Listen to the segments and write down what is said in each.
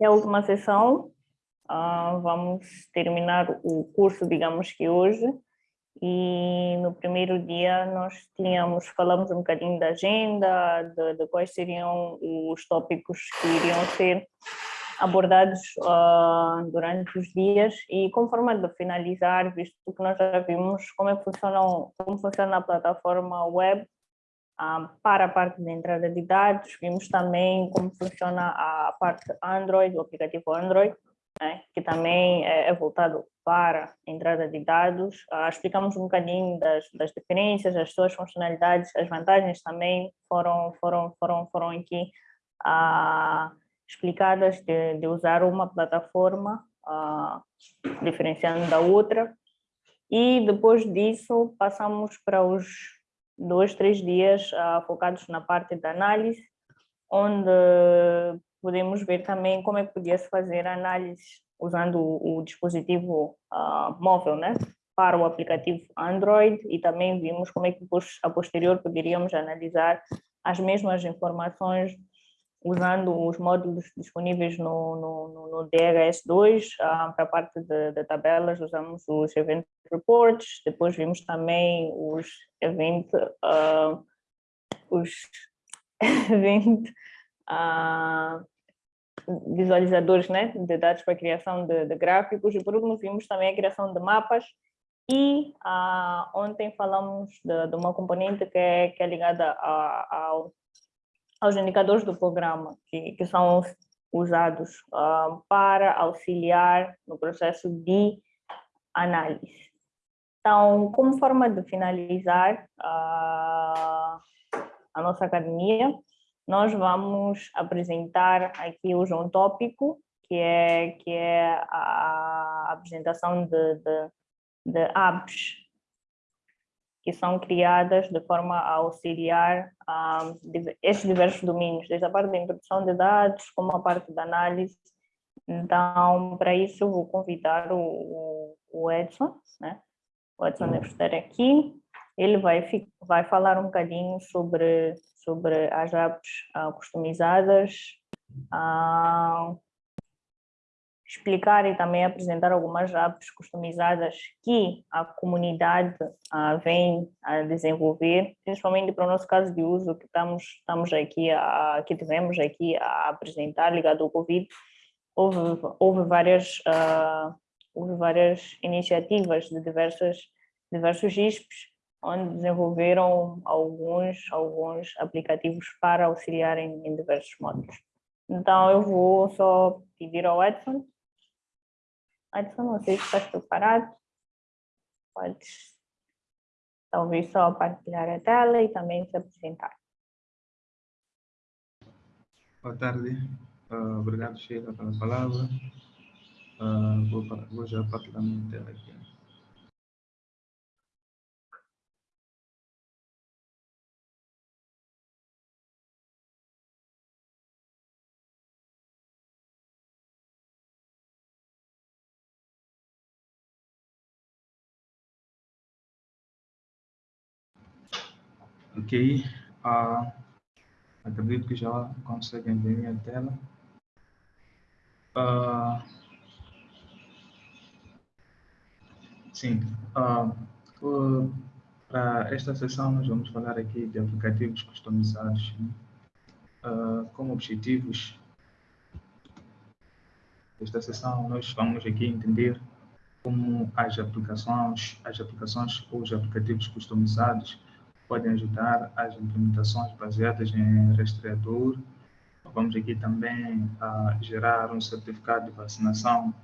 é a última sessão. Uh, vamos terminar o curso, digamos que hoje. E no primeiro dia nós tínhamos, falamos um bocadinho da agenda, de, de quais seriam os tópicos que iriam ser abordados uh, durante os dias e como forma de finalizar, visto que nós já vimos como é que funcionam, como funciona a plataforma web para a parte de entrada de dados, vimos também como funciona a parte Android, o aplicativo Android, né, que também é, é, voltado para entrada de dados. Uh, explicamos um bocadinho das, das diferenças, as suas funcionalidades, as vantagens também foram, foram, foram, foram aqui uh, explicadas de, de usar uma plataforma, uh, diferenciando da outra. E depois disso, passamos para os dois, três dias uh, focados na parte da análise, onde podemos ver também como é que podia-se fazer a análise usando o, o dispositivo uh, móvel, né? para o aplicativo Android e também vimos como é que a posterior poderíamos analisar as mesmas informações usando os módulos disponíveis no, no, no DHS2, ah, para a parte de, de, tabelas usamos os Event Reports, depois vimos também os Event, uh, os event uh, visualizadores né, de dados para a criação de, de, gráficos, e por último vimos também a criação de mapas, e ontem falamos de, de, uma componente que é, que é ligada ao aos indicadores do programa, que, que são usados uh, para auxiliar no processo de análise. Então, como forma de finalizar uh, a nossa academia, nós vamos apresentar aqui hoje um tópico, que é, que é a apresentação de, de, de apps que são criadas de forma a auxiliar um, estes diversos domínios, desde a parte da introdução de dados, como a parte da análise. Então, para isso, eu vou convidar o, o Edson, né? o Edson deve estar aqui, ele vai, vai falar um bocadinho sobre, sobre as apps uh, customizadas, uh, explicar e também apresentar algumas apps customizadas que a comunidade uh, vem a desenvolver, principalmente para o nosso caso de uso que estamos, estamos aqui, a, que tivemos aqui a apresentar ligado ao Covid. Houve, houve, várias, uh, houve várias iniciativas de diversas, diversos ISPs, onde desenvolveram alguns, alguns aplicativos para auxiliar em, em diversos módulos. Então, eu vou só pedir ao Edson Adson, não sei se estás preparado. Podes talvez só partilhar a tela e também se apresentar. Boa tarde. Uh, obrigado, Sheila, pela palavra. Uh, vou, vou já partilhar minha tela aqui. Ok, uh, acredito que já conseguem ver minha tela. Uh, sim, uh, uh, para esta sessão nós vamos falar aqui de aplicativos customizados né? como objetivos desta sessão nós vamos aqui entender como as aplicações, as aplicações ou os aplicativos customizados podem ajudar as implementações baseadas em rastreador. Vamos aqui também a gerar um certificado de vacinação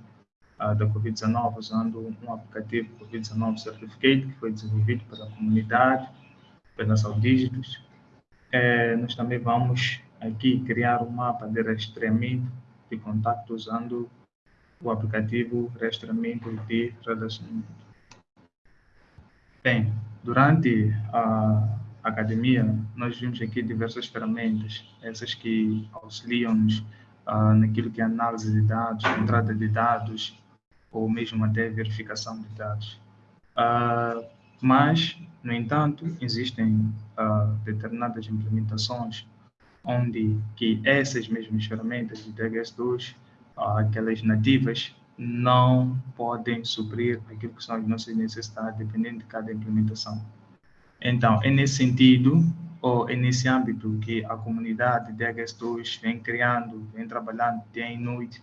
da Covid-19 usando um aplicativo Covid-19 Certificate que foi desenvolvido pela comunidade, pela Saudígitos. É, nós também vamos aqui criar um mapa de rastreamento de contato usando o aplicativo rastreamento de relacionamento. Bem, Durante a academia, nós vimos aqui diversas ferramentas, essas que auxiliam-nos uh, naquilo que é análise de dados, entrada de dados, ou mesmo até verificação de dados. Uh, mas, no entanto, existem uh, determinadas implementações onde que essas mesmas ferramentas de DHS2 aquelas nativas, não podem suprir aquilo que são as nossas necessidades, dependendo de cada implementação. Então, é nesse sentido, ou é nesse âmbito que a comunidade de HS2 vem criando, vem trabalhando dia e noite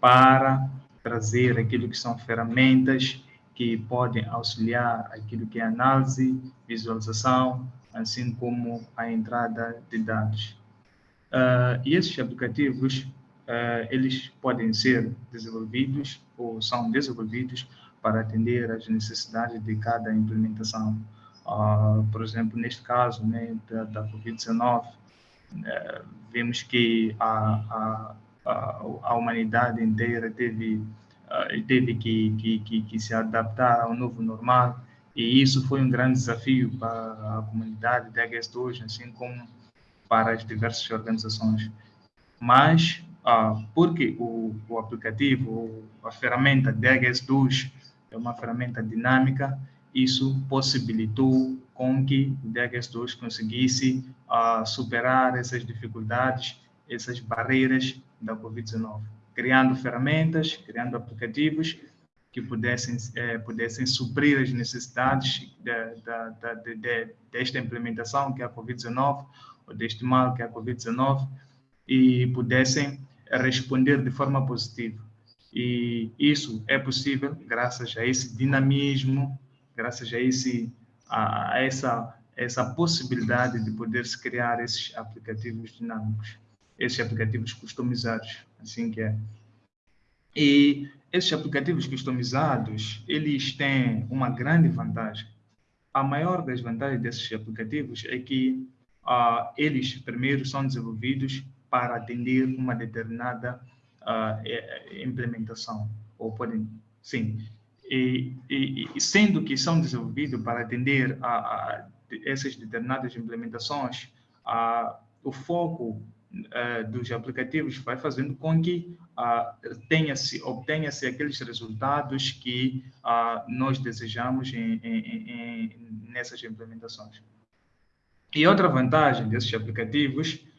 para trazer aquilo que são ferramentas que podem auxiliar aquilo que é análise, visualização, assim como a entrada de dados. Uh, e esses aplicativos, uh, eles podem ser desenvolvidos ou são desenvolvidos para atender às necessidades de cada implementação. Uh, por exemplo, neste caso né, da, da Covid-19, eh, vemos que a, a, a, humanidade inteira teve, teve que, que, que, que se adaptar ao novo normal e isso foi um grande desafio para a comunidade de HS2, assim como para as diversas organizações. Mas, ah, porque o, o aplicativo, a ferramenta DHS2 é uma ferramenta dinâmica, isso possibilitou com que o DHS2 conseguisse ah, superar essas dificuldades, essas barreiras da Covid-19, criando ferramentas, criando aplicativos que pudessem, eh, pudessem suprir as necessidades de, de, de, desta implementação, que é a Covid-19, deste mal que é a Covid-19 e pudessem responder de forma positiva. E isso é possível graças a esse dinamismo, graças a, esse, a, a essa, essa possibilidade de poder se criar esses aplicativos dinâmicos, esses aplicativos customizados, assim que é. E esses aplicativos customizados, eles têm uma grande vantagem. A maior das vantagens desses aplicativos é que uh, eles primeiro são desenvolvidos para atender uma determinada uh, implementação, ou podem, sim, e, e, e, sendo que são desenvolvidos para atender a, a essas determinadas implementações, a, o foco uh, dos aplicativos vai fazendo com que uh, tenha-se, obtenha-se aqueles resultados que uh, nós desejamos em, em, em, nessas implementações. E outra vantagem desses aplicativos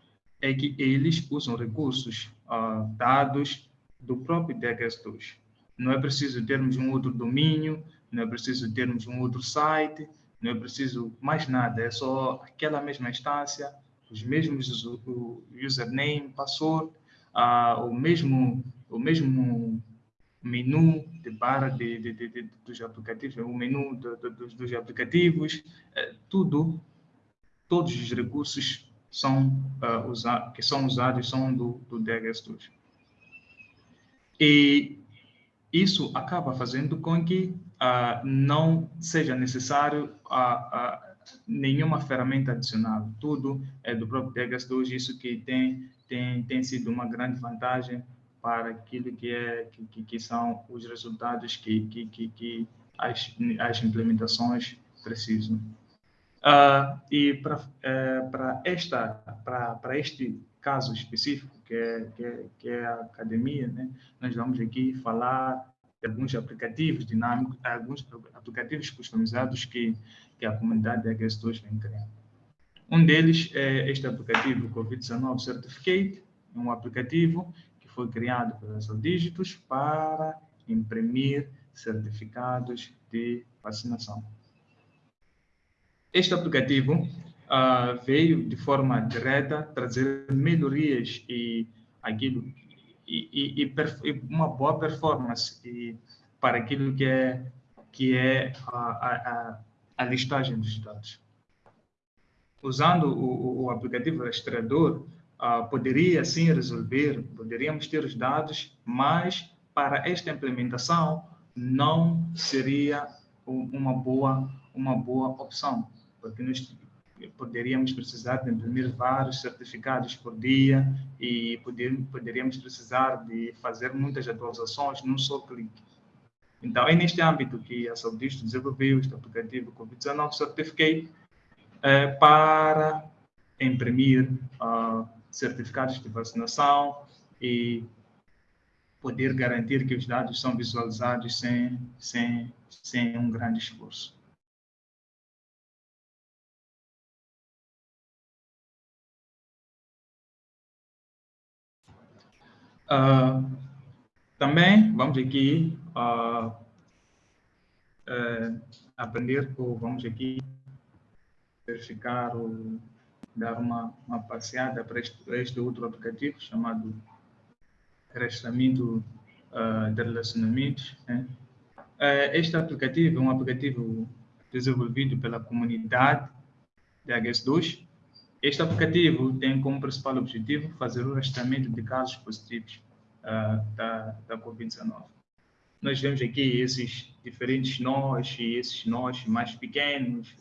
é que eles usam recursos uh, dados do próprio DHS2. Não é preciso termos um outro domínio, não é preciso termos um outro site, não é preciso mais nada, é só aquela mesma instância, os mesmos username, password, uh, o mesmo o mesmo menu de barra de, de, de, dos aplicativos, o menu dos, dos aplicativos, é, tudo todos os recursos são, uh, que são usados são do, do DHS2. E isso acaba fazendo com que uh, não seja necessário uh, nenhuma ferramenta adicional. Tudo é do próprio DHS2, isso que tem, tem, tem sido uma grande vantagem para aquilo que, é, que, que são os resultados que, que, que, que as, as implementações precisam. Uh, e para uh, esta para este caso específico que é, que é, que é a academia, né, nós vamos aqui falar de alguns aplicativos dinâmicos, alguns aplicativos customizados que que a comunidade de agricultores vem criando. Um deles é este aplicativo COVID-19 Certificate, um aplicativo que foi criado pela Dígitos para imprimir certificados de vacinação. Este aplicativo uh, veio de forma direta trazer melhorias e aquilo e, e, e, uma boa performance e, para aquilo que é que é a, a, a listagem dos dados. Usando o, o aplicativo rastreador, uh, poderia sim resolver, poderíamos ter os dados, mas para esta implementação não seria uma boa uma boa opção porque nós poderíamos precisar de imprimir vários certificados por dia e poder, poderíamos precisar de fazer muitas atualizações num só clique. Então, é neste âmbito que a Saudista desenvolveu este aplicativo COVID-19 Certificate é, para imprimir uh, certificados de vacinação e poder garantir que os dados são visualizados sem, sem, sem um grande esforço. Uh, Também vamos aqui uh, uh, aprender, ou vamos aqui verificar ou dar uma, uma passeada para este, este outro aplicativo chamado Rastreamento uh, de Relacionamentos. Né? este aplicativo é um aplicativo desenvolvido pela comunidade de HS2. Este aplicativo tem como principal objetivo fazer o rastreamento de casos positivos uh, da, da Covid-19. Nós vemos aqui esses diferentes nós e esses nós mais pequenos.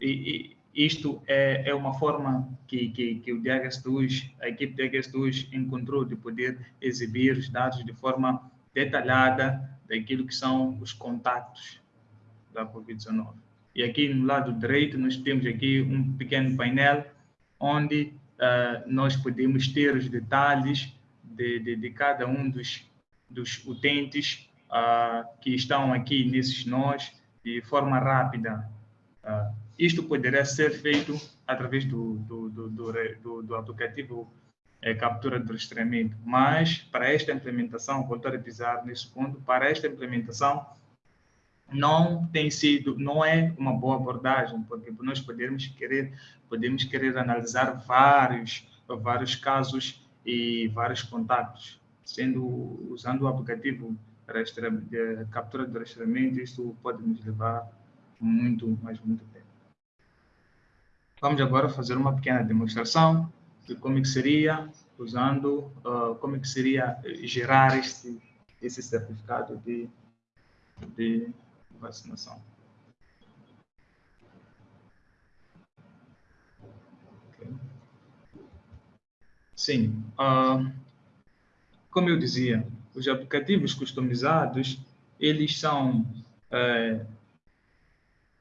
E, e isto é, é uma forma que, que, que o DHS2, a equipe DHS2 encontrou de poder exibir os dados de forma detalhada daquilo que são os contatos da Covid-19. E aqui no lado direito nós temos aqui um pequeno painel onde uh, nós podemos ter os detalhes de, de, de cada um dos, dos utentes uh, que estão aqui nesses nós de forma rápida. Uh, isto poderá ser feito através do, do, do, do, do aplicativo é, captura de rastreamento, mas para esta implementação, voltar a pisar nesse ponto, para esta implementação não tem sido, não é uma boa abordagem, porque nós podemos querer, podemos querer analisar vários, vários casos e vários contatos, sendo usando o aplicativo de captura de rastreamento, isso pode nos levar muito, mas muito tempo. Vamos agora fazer uma pequena demonstração de como que seria usando, uh, como que seria gerar esse, esse certificado de, de vacinação. Sim. Uh, como eu dizia, os aplicativos customizados, eles são, uh,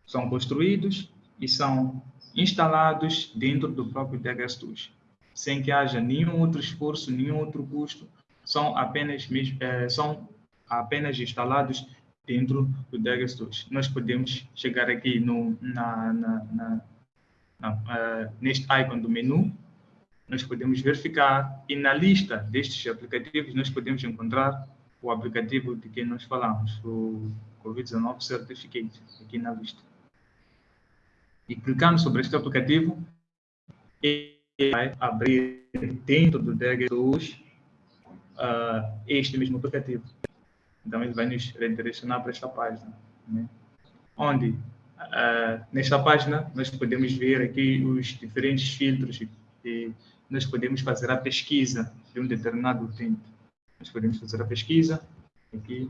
são construídos e são instalados dentro do próprio DHS sem que haja nenhum outro esforço, nenhum outro custo, são apenas, uh, são apenas instalados dentro do DHS Nós podemos chegar aqui no, na, na, na, na uh, neste icon do menu nós podemos verificar e na lista destes aplicativos nós podemos encontrar o aplicativo de que nós falamos, o COVID-19 Certificate, aqui na lista. E clicando sobre este aplicativo, ele vai abrir dentro do DGTools uh, este mesmo aplicativo. Então, ele vai nos redirecionar para esta página. Né? Onde, uh, nesta página, nós podemos ver aqui os diferentes filtros e nós podemos fazer a pesquisa de um determinado tempo. Nós podemos fazer a pesquisa aqui.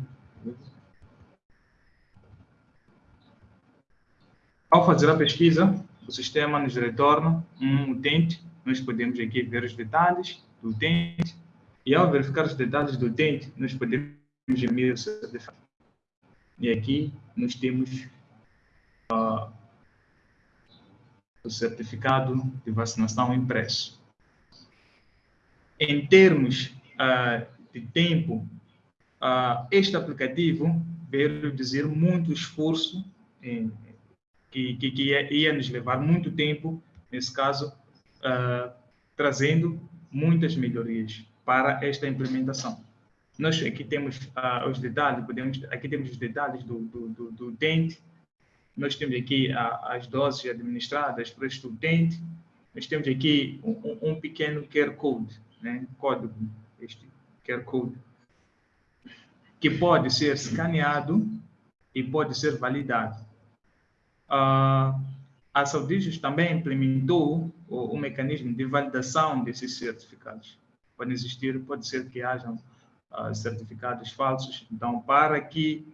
Ao fazer a pesquisa, o sistema nos retorna um utente. Nós podemos aqui ver os detalhes do utente. E ao verificar os detalhes do utente, nós podemos certificado. E aqui nós temos uh, o certificado de vacinação impresso em termos uh, de tempo, uh, este aplicativo veio dizer muito esforço, em, que, que, que, ia, ia, nos levar muito tempo, nesse caso, trazendo muitas melhorias para esta implementação. Nós aqui temos os detalhes, podemos, aqui temos os detalhes do, do, do, do dente, nós temos aqui as doses administradas para este utente, nós temos aqui um, um pequeno QR Code, né, código, este QR Code, que pode ser escaneado e pode ser validado. Uh, a Saudijos também implementou o, o, mecanismo de validação desses certificados. Pode existir, pode ser que hajam uh, certificados falsos. Então, para que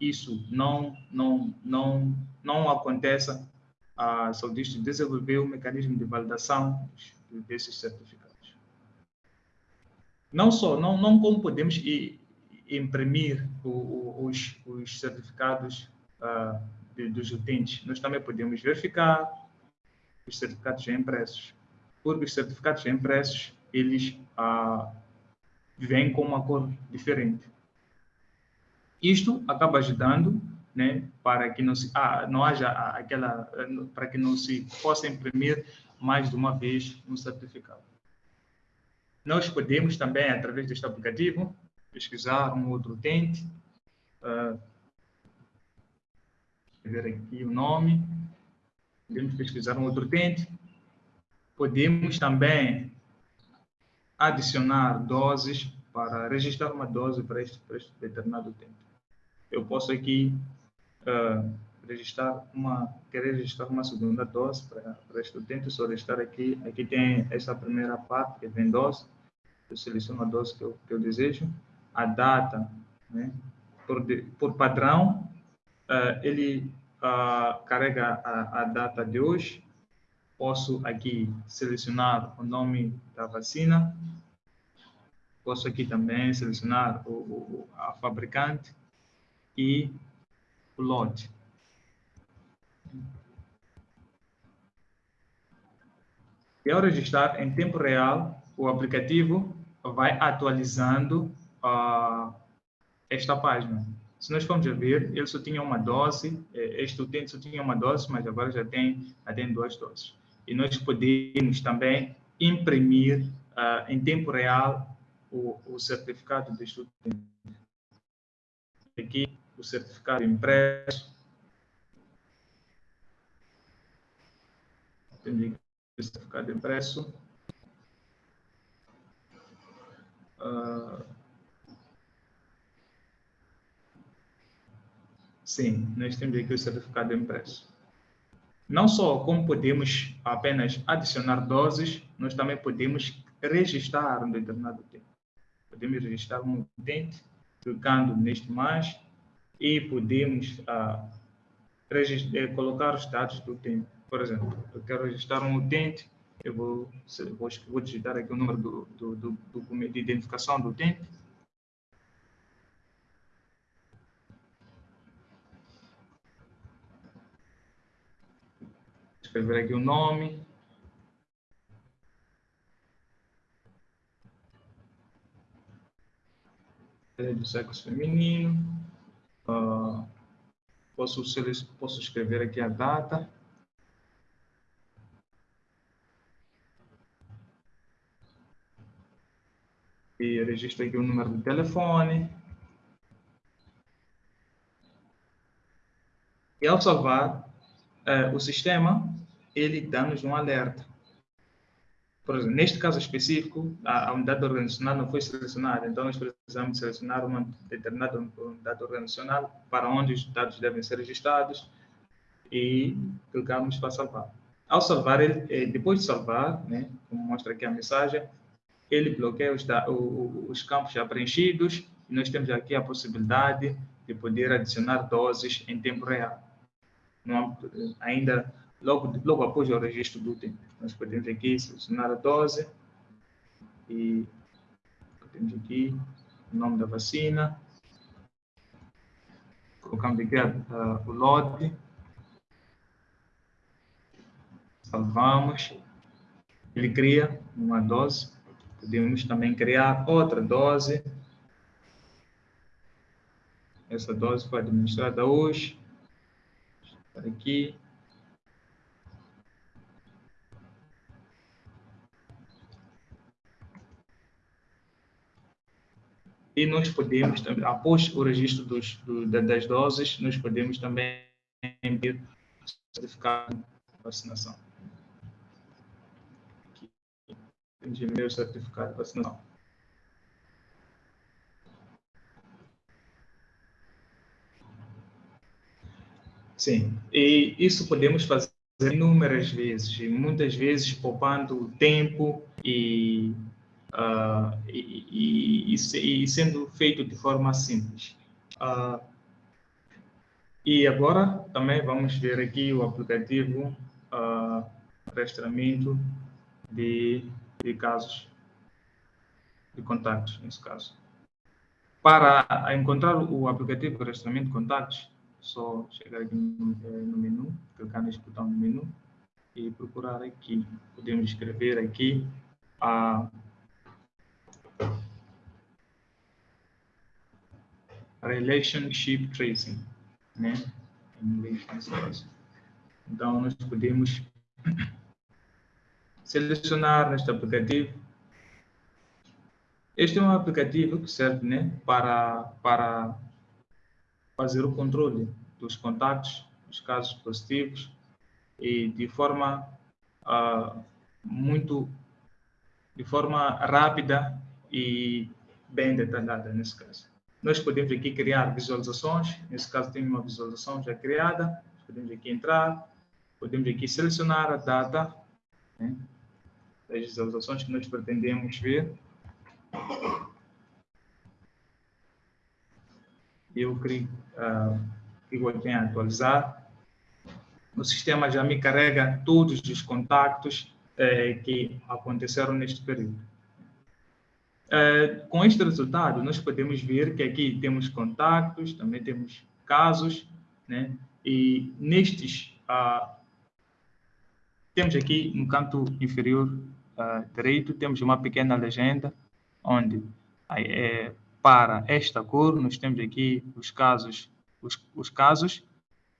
isso não não não não aconteça, a Saudijos desenvolveu um mecanismo de validação desses certificados. Não só, não, não como podemos imprimir os, os certificados uh, dos utentes, nós também podemos verificar os certificados impressos. Porque os certificados impressos, eles uh, vêm com uma cor diferente. Isto acaba ajudando né, para que não, se, ah, não haja aquela, para que não se possa imprimir mais de uma vez um certificado. Nós podemos também, através deste aplicativo, pesquisar um outro utente, uh, ver aqui o nome, podemos pesquisar um outro utente, podemos também adicionar doses para registrar uma dose para este, para este determinado utente. Eu posso aqui uh, registrar uma, querer registrar uma segunda dose para, para este utente, só registrar aqui, aqui tem essa primeira parte que vem dose, eu seleciono a dose que eu, que eu desejo, a data, né? por, por padrão, uh, ele uh, carrega a, a, data de hoje, posso aqui selecionar o nome da vacina, posso aqui também selecionar o, o a fabricante e o lote. E ao registrar em tempo real, o aplicativo vai atualizando uh, esta página. Se nós formos ver, ele só tinha uma dose, eh, este utente só tinha uma dose, mas agora já tem, já tem duas doses. E nós podemos também imprimir uh, em tempo real o, o certificado deste utente. Aqui, o certificado impresso. Tem o certificado impresso. Uh, sim, nós temos aqui o certificado impresso. Não só como podemos apenas adicionar doses, nós também podemos registrar um determinado tempo. Podemos registrar um utente clicando neste mais e podemos ah, eh, colocar os dados do utente. Por exemplo, eu quero registrar um utente eu vou, vou, vou digitar aqui o número do, do, do documento de identificação do utente. Escrever aqui o nome. Do sexo feminino. Uh, posso, posso escrever aqui a data. e registro aqui o número de telefone. E ao salvar, eh, o sistema, ele dá-nos um alerta. Por exemplo, neste caso específico, a, a, unidade organizacional não foi selecionada, então nós precisamos selecionar uma determinada unidade organizacional para onde os dados devem ser registrados e clicamos para salvar. Ao salvar, ele, eh, depois de salvar, né, como mostra aqui a mensagem, ele bloqueia os, os campos já preenchidos e nós temos aqui a possibilidade de poder adicionar doses em tempo real. Não, ainda logo, logo após o registro do tempo. Nós podemos aqui selecionar a dose e temos aqui o nome da vacina. Colocamos aqui uh, o lote. Salvamos. Ele cria uma dose Podemos também criar outra dose. Essa dose foi administrada hoje. Aqui. E nós podemos, após o registro dos, do, das doses, nós podemos também emitir certificado de vacinação de meu certificado de vacinação. Sim, e isso podemos fazer inúmeras vezes, muitas vezes poupando tempo e, uh, e, e, e, sendo feito de forma simples. Uh, e agora também vamos ver aqui o aplicativo uh, rastreamento de de casos de contatos, nesse caso. Para encontrar o aplicativo de rastreamento de contatos, só chegar aqui no, eh, no menu, clicar neste botão no menu e procurar aqui. Podemos escrever aqui a relationship tracing, né? Em inglês, caso. Então, nós podemos selecionar neste aplicativo Este é um aplicativo que serve né, para, para fazer o controle dos contatos, dos casos positivos, e de forma uh, muito de forma rápida e bem detalhada nesse caso. Nós podemos aqui criar visualizações, nesse caso tem uma visualização já criada, podemos aqui entrar, podemos aqui selecionar a data né, das visualizações que nós pretendemos ver. Eu clico, uh, clico aqui em atualizar. O sistema já me carrega todos os contactos eh, que aconteceram neste período. Uh, com este resultado, nós podemos ver que aqui temos contactos, também temos casos, né? E nestes, uh, temos aqui no canto inferior uh, direito, temos uma pequena legenda, onde é, para esta cor nós temos aqui os casos, os, os casos,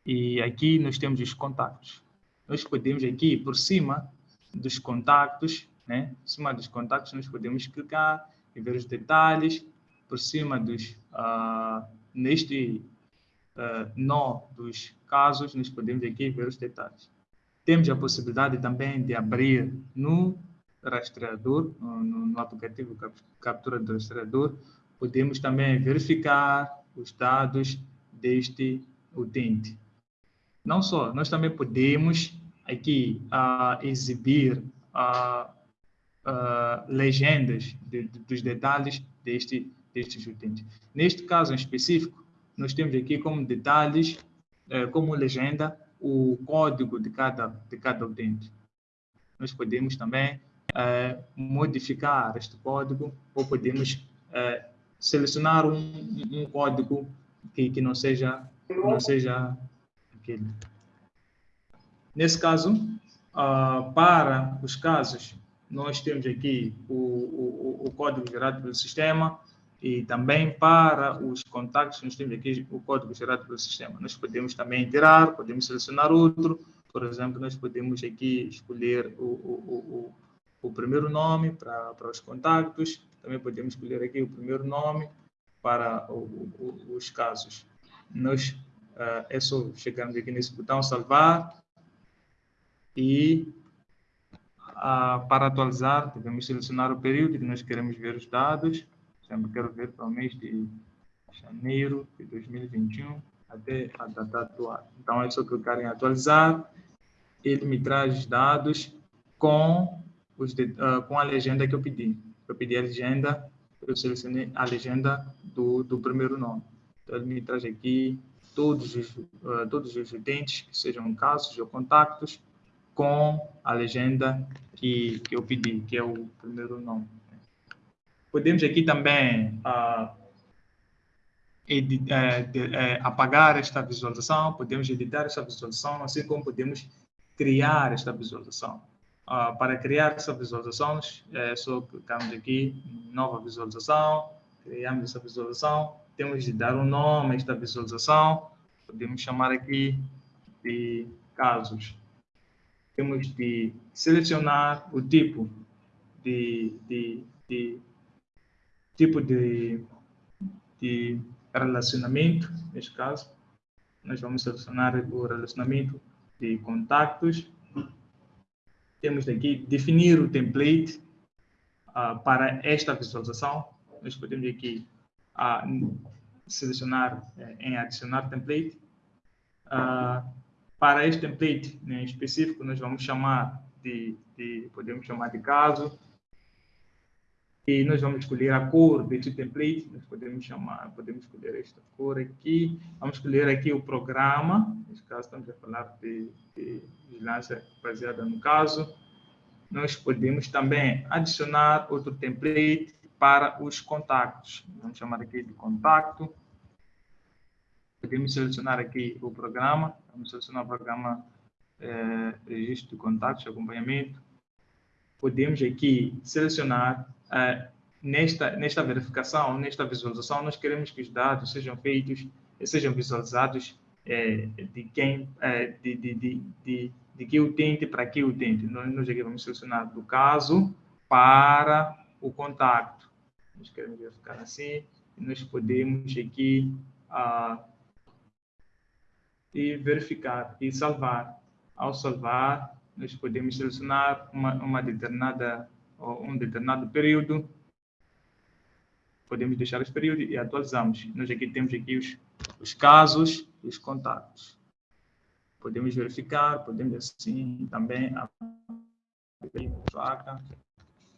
e aqui nós temos os contactos. Nós podemos aqui, por cima dos contactos, né? Por cima dos contactos, nós podemos clicar e ver os detalhes por cima dos uh, neste uh, nó dos casos nós podemos aqui ver os detalhes. Temos a possibilidade também de abrir no rastreador no, no aplicativo captura do rastreador. Podemos também verificar os dados deste utente. Não só nós também podemos aqui uh, exibir uh, uh, legendas de, de, dos detalhes deste, destes utentes. Neste caso em específico, nós temos aqui como detalhes, uh, como legenda, o código de cada, de cada utente. Nós podemos também uh, modificar este código ou podemos selecionar um, um, código que, que não seja que não seja aquele. Nesse caso, uh, para os casos nós temos aqui o, o, o código gerado pelo sistema e também para os contactos nós temos aqui o código gerado pelo sistema. Nós podemos também tirar, podemos selecionar outro, por exemplo, nós podemos aqui escolher o, o, o, o primeiro nome para, para os contactos, também podemos escolher aqui o primeiro nome para os casos. Nós, uh, é só chegarmos aqui nesse botão salvar e para atualizar, devemos selecionar o período que nós queremos ver os dados. Sempre quero ver para o mês de janeiro de 2021 até a data atual. Então, é só clicar em atualizar. Ele me traz dados com, os de, uh, com a legenda que eu pedi. Eu pedi a legenda, eu selecionei a legenda do, do primeiro nome. Então, ele me traz aqui todos os, uh, todos os utentes, que sejam casos ou contactos, com a legenda que, que eu pedi, que é o primeiro nome. Podemos aqui também uh, apagar esta visualização, podemos editar esta visualização, assim como podemos criar esta visualização. Uh, para criar essa visualização, é só clicarmos aqui nova visualização, criamos essa visualização, temos de dar um nome a esta visualização, podemos chamar aqui de casos temos de selecionar o tipo de, de, de tipo de, de relacionamento, neste caso, nós vamos selecionar o relacionamento de contactos. Temos aqui definir o template uh, para esta visualização. Nós podemos aqui uh, selecionar uh, em adicionar template. Uh, para este template né, específico, nós vamos chamar de, de, podemos chamar de caso, e nós vamos escolher a cor deste template, nós podemos chamar, podemos escolher esta cor aqui, vamos escolher aqui o programa, nesse caso estamos a falar de, de vigilância baseada no caso, nós podemos também adicionar outro template para os contactos, vamos chamar aqui de contato, podemos selecionar aqui o programa, vamos selecionar o programa é, registro de contatos, acompanhamento. Podemos aqui selecionar é, nesta nesta verificação, nesta visualização, nós queremos que os dados sejam feitos, sejam visualizados é, de quem, de, de, de, de, de que utente para que utente. Nós, nós aqui vamos selecionar do caso para o contato. nós queremos verificar assim, nós podemos aqui uh, e verificar e salvar. Ao salvar, nós podemos selecionar uma, uma determinada um determinado período, podemos deixar esse período e atualizamos. Nós aqui temos aqui os, os casos e os contatos. Podemos verificar, podemos assim também abrir a placa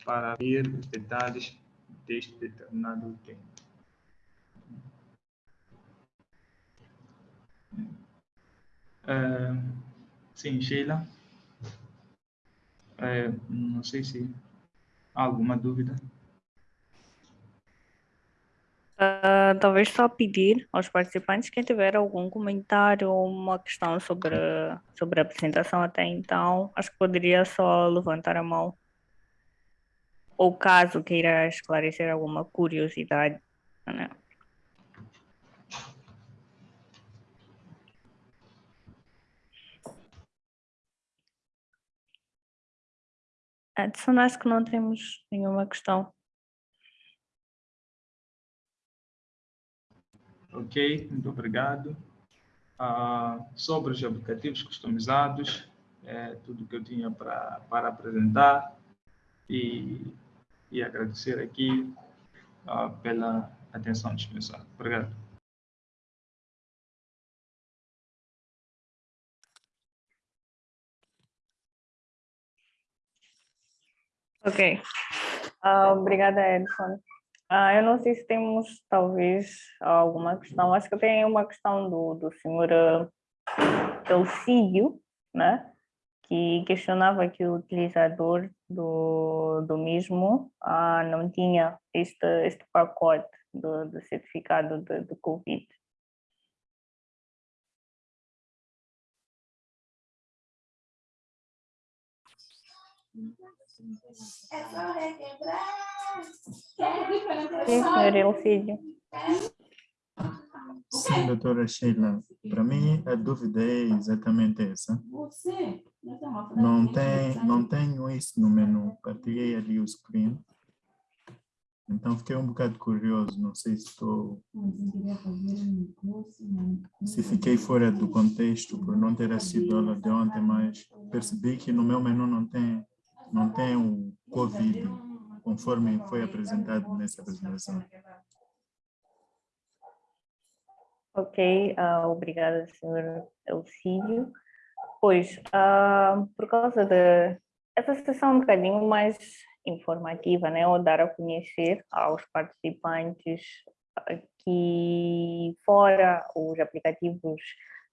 para ver os detalhes deste determinado tema. Uh, sim, Sheila. Uh, não sei se há alguma dúvida. Uh, talvez só pedir aos participantes quem tiver algum comentário ou uma questão sobre, sobre a apresentação até então, acho que poderia só levantar a mão. Ou caso queira esclarecer alguma curiosidade. Né? Acho que não temos nenhuma questão. Ok, muito obrigado. Uh, sobre os aplicativos customizados, é tudo que eu tinha pra, para apresentar e, e agradecer aqui uh, pela atenção dispensada. Obrigado. Ok. Uh, obrigada, Edson. Uh, eu não sei se temos, talvez, alguma questão. Acho que tem uma questão do, do senhor uh, Elcídio, né? que questionava que o utilizador do, do mesmo uh, não tinha este, este pacote do, do certificado de, de Covid. É só requebrar. Senhor Elcídio. Sim, doutora Sheila. Para mim, a dúvida é exatamente essa. Não tem, não tenho isso no menu. Partilhei ali o screen. Então, fiquei um bocado curioso. Não sei se estou... Se fiquei fora do contexto por não ter assistido aula de ontem, mas percebi que no meu menu não tem não tem o Covid, conforme foi apresentado nessa apresentação. Ok, uh, obrigada, senhor Elcídio. Pois, uh, por causa de essa sessão um bocadinho mais informativa, né, ou dar a conhecer aos participantes que fora os aplicativos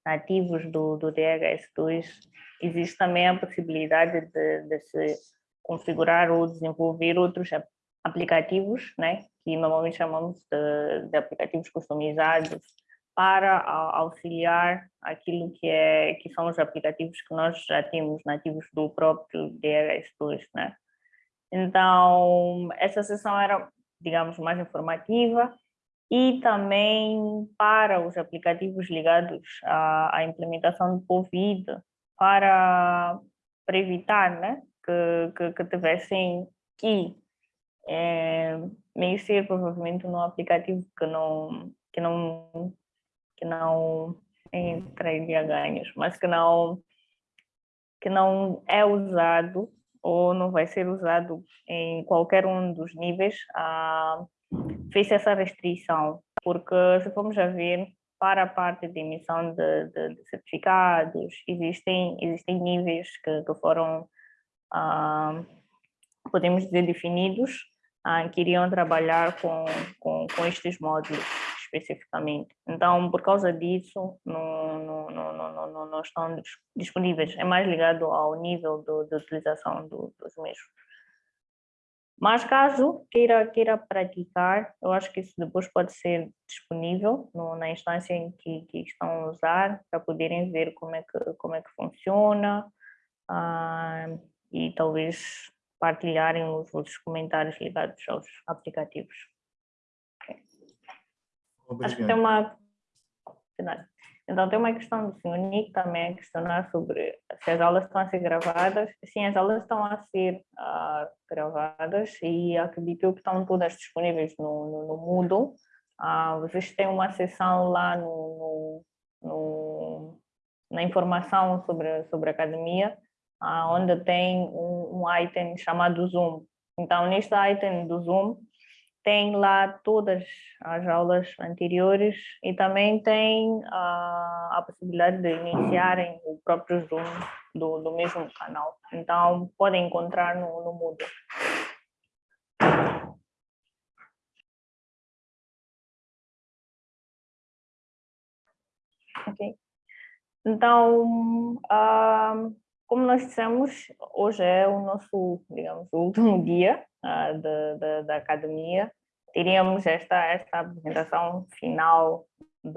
nativos do, do DHS2, existe também a possibilidade de, de se configurar ou desenvolver outros aplicativos, né, que normalmente chamamos de, de aplicativos customizados, para auxiliar aquilo que, é, que são os aplicativos que nós já temos nativos do próprio DHS2, né? Então, essa sessão era, digamos, mais informativa, e também para os aplicativos ligados à, à implementação do Covid, para, para evitar né, que, que, que tivessem que é, mexer provavelmente num aplicativo que não, que não, que não traria ganhos, mas que não, que não é usado ou não vai ser usado em qualquer um dos níveis, ah, fez essa restrição, porque se formos a ver, para a parte de emissão de, de, de certificados, existem, existem níveis que, que foram, ah, podemos dizer, definidos, ah, que iriam trabalhar com, com, com, estes módulos especificamente. Então, por causa disso, não, não, não, não, não estão disponíveis. É mais ligado ao nível de utilização do, dos mesmos. Mas caso queira, queira praticar, eu acho que isso depois pode ser disponível no, na instância em que, que, estão a usar, para poderem ver como é que, como é que funciona ah, e talvez partilharem os, os comentários ligados aos aplicativos. Okay. Acho que tem uma... Então, tem uma questão do senhor Nick também a questionar sobre se as aulas estão a ser gravadas. Sim, as aulas estão a ser uh, gravadas e acredito que estão todas disponíveis no, no, no Moodle. Uh, vocês têm uma sessão lá no, no, na informação sobre, sobre a academia, uh, onde tem um, um item chamado Zoom. Então, neste item do Zoom, tem lá todas as aulas anteriores e também tem a, a possibilidade de iniciarem o próprio Zoom do, do mesmo canal. Então, podem encontrar no, no Moodle. Ok. Então, uh, como nós dissemos, hoje é o nosso, digamos, último dia uh, da, da, da academia teríamos esta, esta apresentação final de,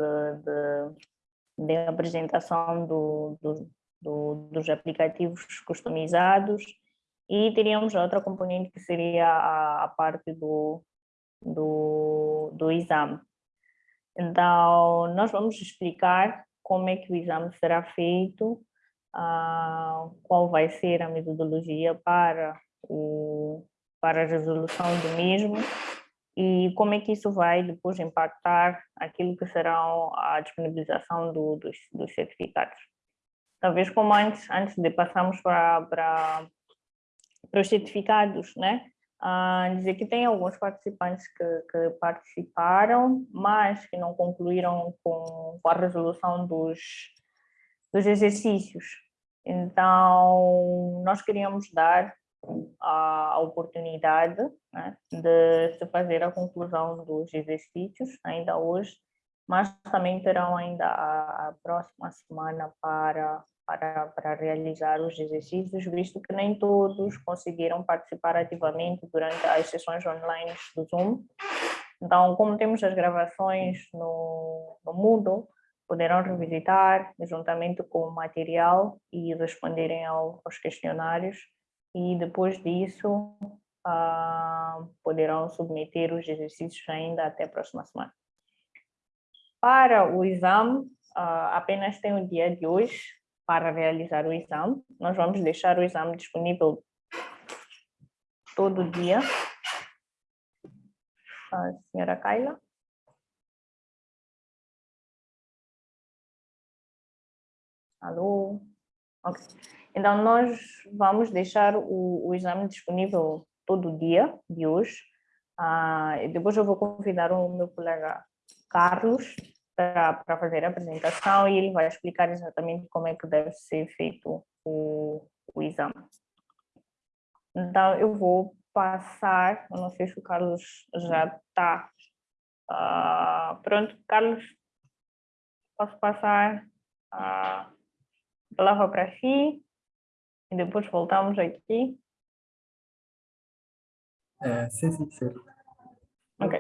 de, de apresentação do, do, do, dos aplicativos customizados e teríamos outra componente que seria a, a parte do, do, do exame. Então, nós vamos explicar como é que o exame será feito, uh, qual vai ser a metodologia para, o, para a resolução do mesmo e como é que isso vai depois impactar aquilo que será a disponibilização do, dos, dos, certificados. Talvez como antes, antes de passarmos para, para, para os certificados, né? Uh, dizer que tem alguns participantes que, que, participaram, mas que não concluíram com, com a resolução dos, dos exercícios. Então, nós queríamos dar a oportunidade né, de se fazer a conclusão dos exercícios ainda hoje, mas também terão ainda a, próxima semana para, para, para realizar os exercícios, visto que nem todos conseguiram participar ativamente durante as sessões online do Zoom. Então, como temos as gravações no, no Moodle, poderão revisitar juntamente com o material e responderem ao, aos questionários e depois disso uh, poderão submeter os exercícios ainda até a próxima semana. Para o exame, uh, apenas tem o dia de hoje para realizar o exame. Nós vamos deixar o exame disponível todo dia. A senhora Kaila. Alô? Ok. Então, nós vamos deixar o, o exame disponível todo dia de hoje. Ah, depois eu vou convidar o meu colega Carlos para fazer a apresentação e ele vai explicar exatamente como é que deve ser feito o, o exame. Então, eu vou passar, eu não sei se o Carlos já está ah, pronto. Carlos, posso passar a palavra para si? E depois voltamos aqui. É, sim, sim, sim. Ok.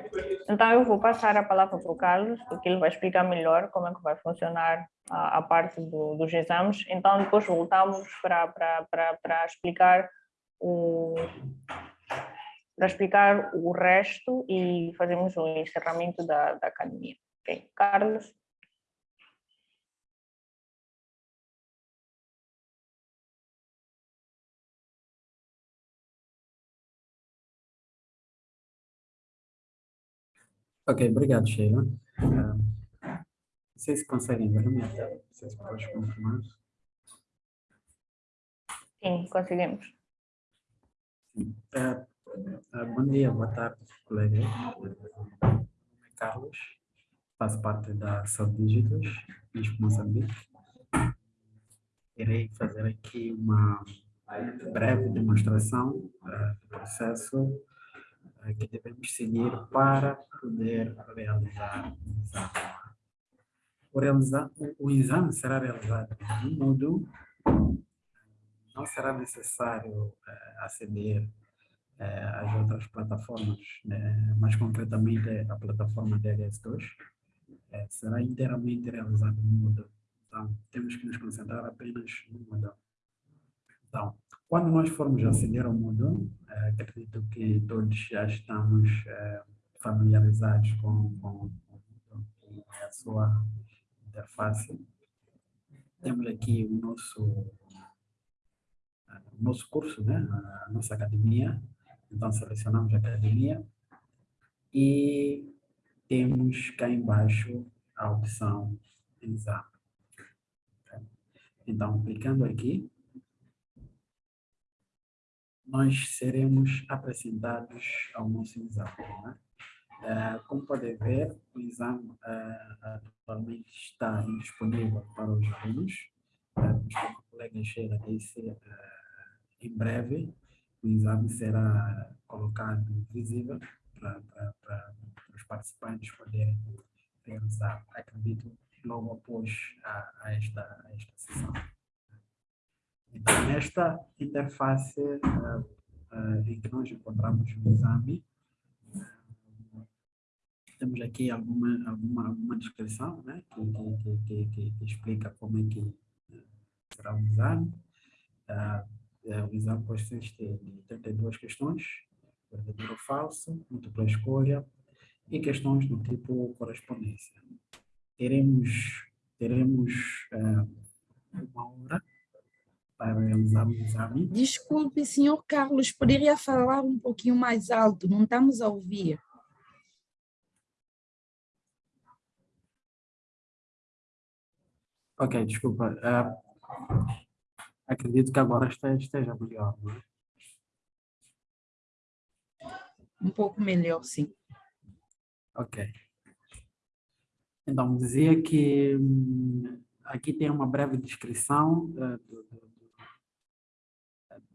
Então eu vou passar a palavra para o Carlos, porque ele vai explicar melhor como é que vai funcionar a, a parte do, dos exames. Então depois voltamos para, para, para, para explicar o para explicar o resto e fazemos o encerramento da, da academia. Ok, Carlos? Ok, obrigado, Sheila. Uh, vocês conseguem ver a minha tela? Vocês podem confirmar? Sim, conseguimos. Uh, uh, bom dia, boa tarde, colegas. Meu nome é Carlos, faço parte da Saúde Digitos, em Moçambique. Irei fazer aqui uma breve demonstração do processo que devemos seguir para poder realizar o exame. O, realizar, o exame será realizado no Moodle, não será necessário eh, aceder eh, às outras plataformas, né? mais concretamente a plataforma DHS2, eh, será inteiramente realizado no Moodle. Então, temos que nos concentrar apenas no Moodle. Então, quando nós formos aceder ao Moodle, é, acredito que todos já estamos é, familiarizados com, com, com a sua interface. Temos aqui o nosso, o nosso curso, né? a nossa academia. Então, selecionamos a academia e temos cá embaixo a opção exame. Então, clicando aqui, nós seremos apresentados ao nosso exame. Né? Uh, como podem ver, o exame uh, atualmente está disponível para os alunos. Uh, o colega Sheila disse, em breve o exame será colocado visível para, para os participantes poderem realizar, acredito, logo após a, a, esta, a esta sessão. Nesta interface uh, uh, em que nós encontramos o exame, uh, temos aqui alguma, alguma, alguma descrição né, que, que, que, que, explica como é que será o exame. o exame consiste de 32 questões, verdadeiro ou falso, múltipla escolha e questões do tipo correspondência. Teremos, teremos uma hora para. Desculpe, senhor Carlos, poderia falar um pouquinho mais alto, não estamos a ouvir. Ok, desculpa. Uh, acredito que agora esteja melhor, não é? Um pouco melhor, sim. Ok. Então, dizia que hum, aqui tem uma breve descrição uh, do,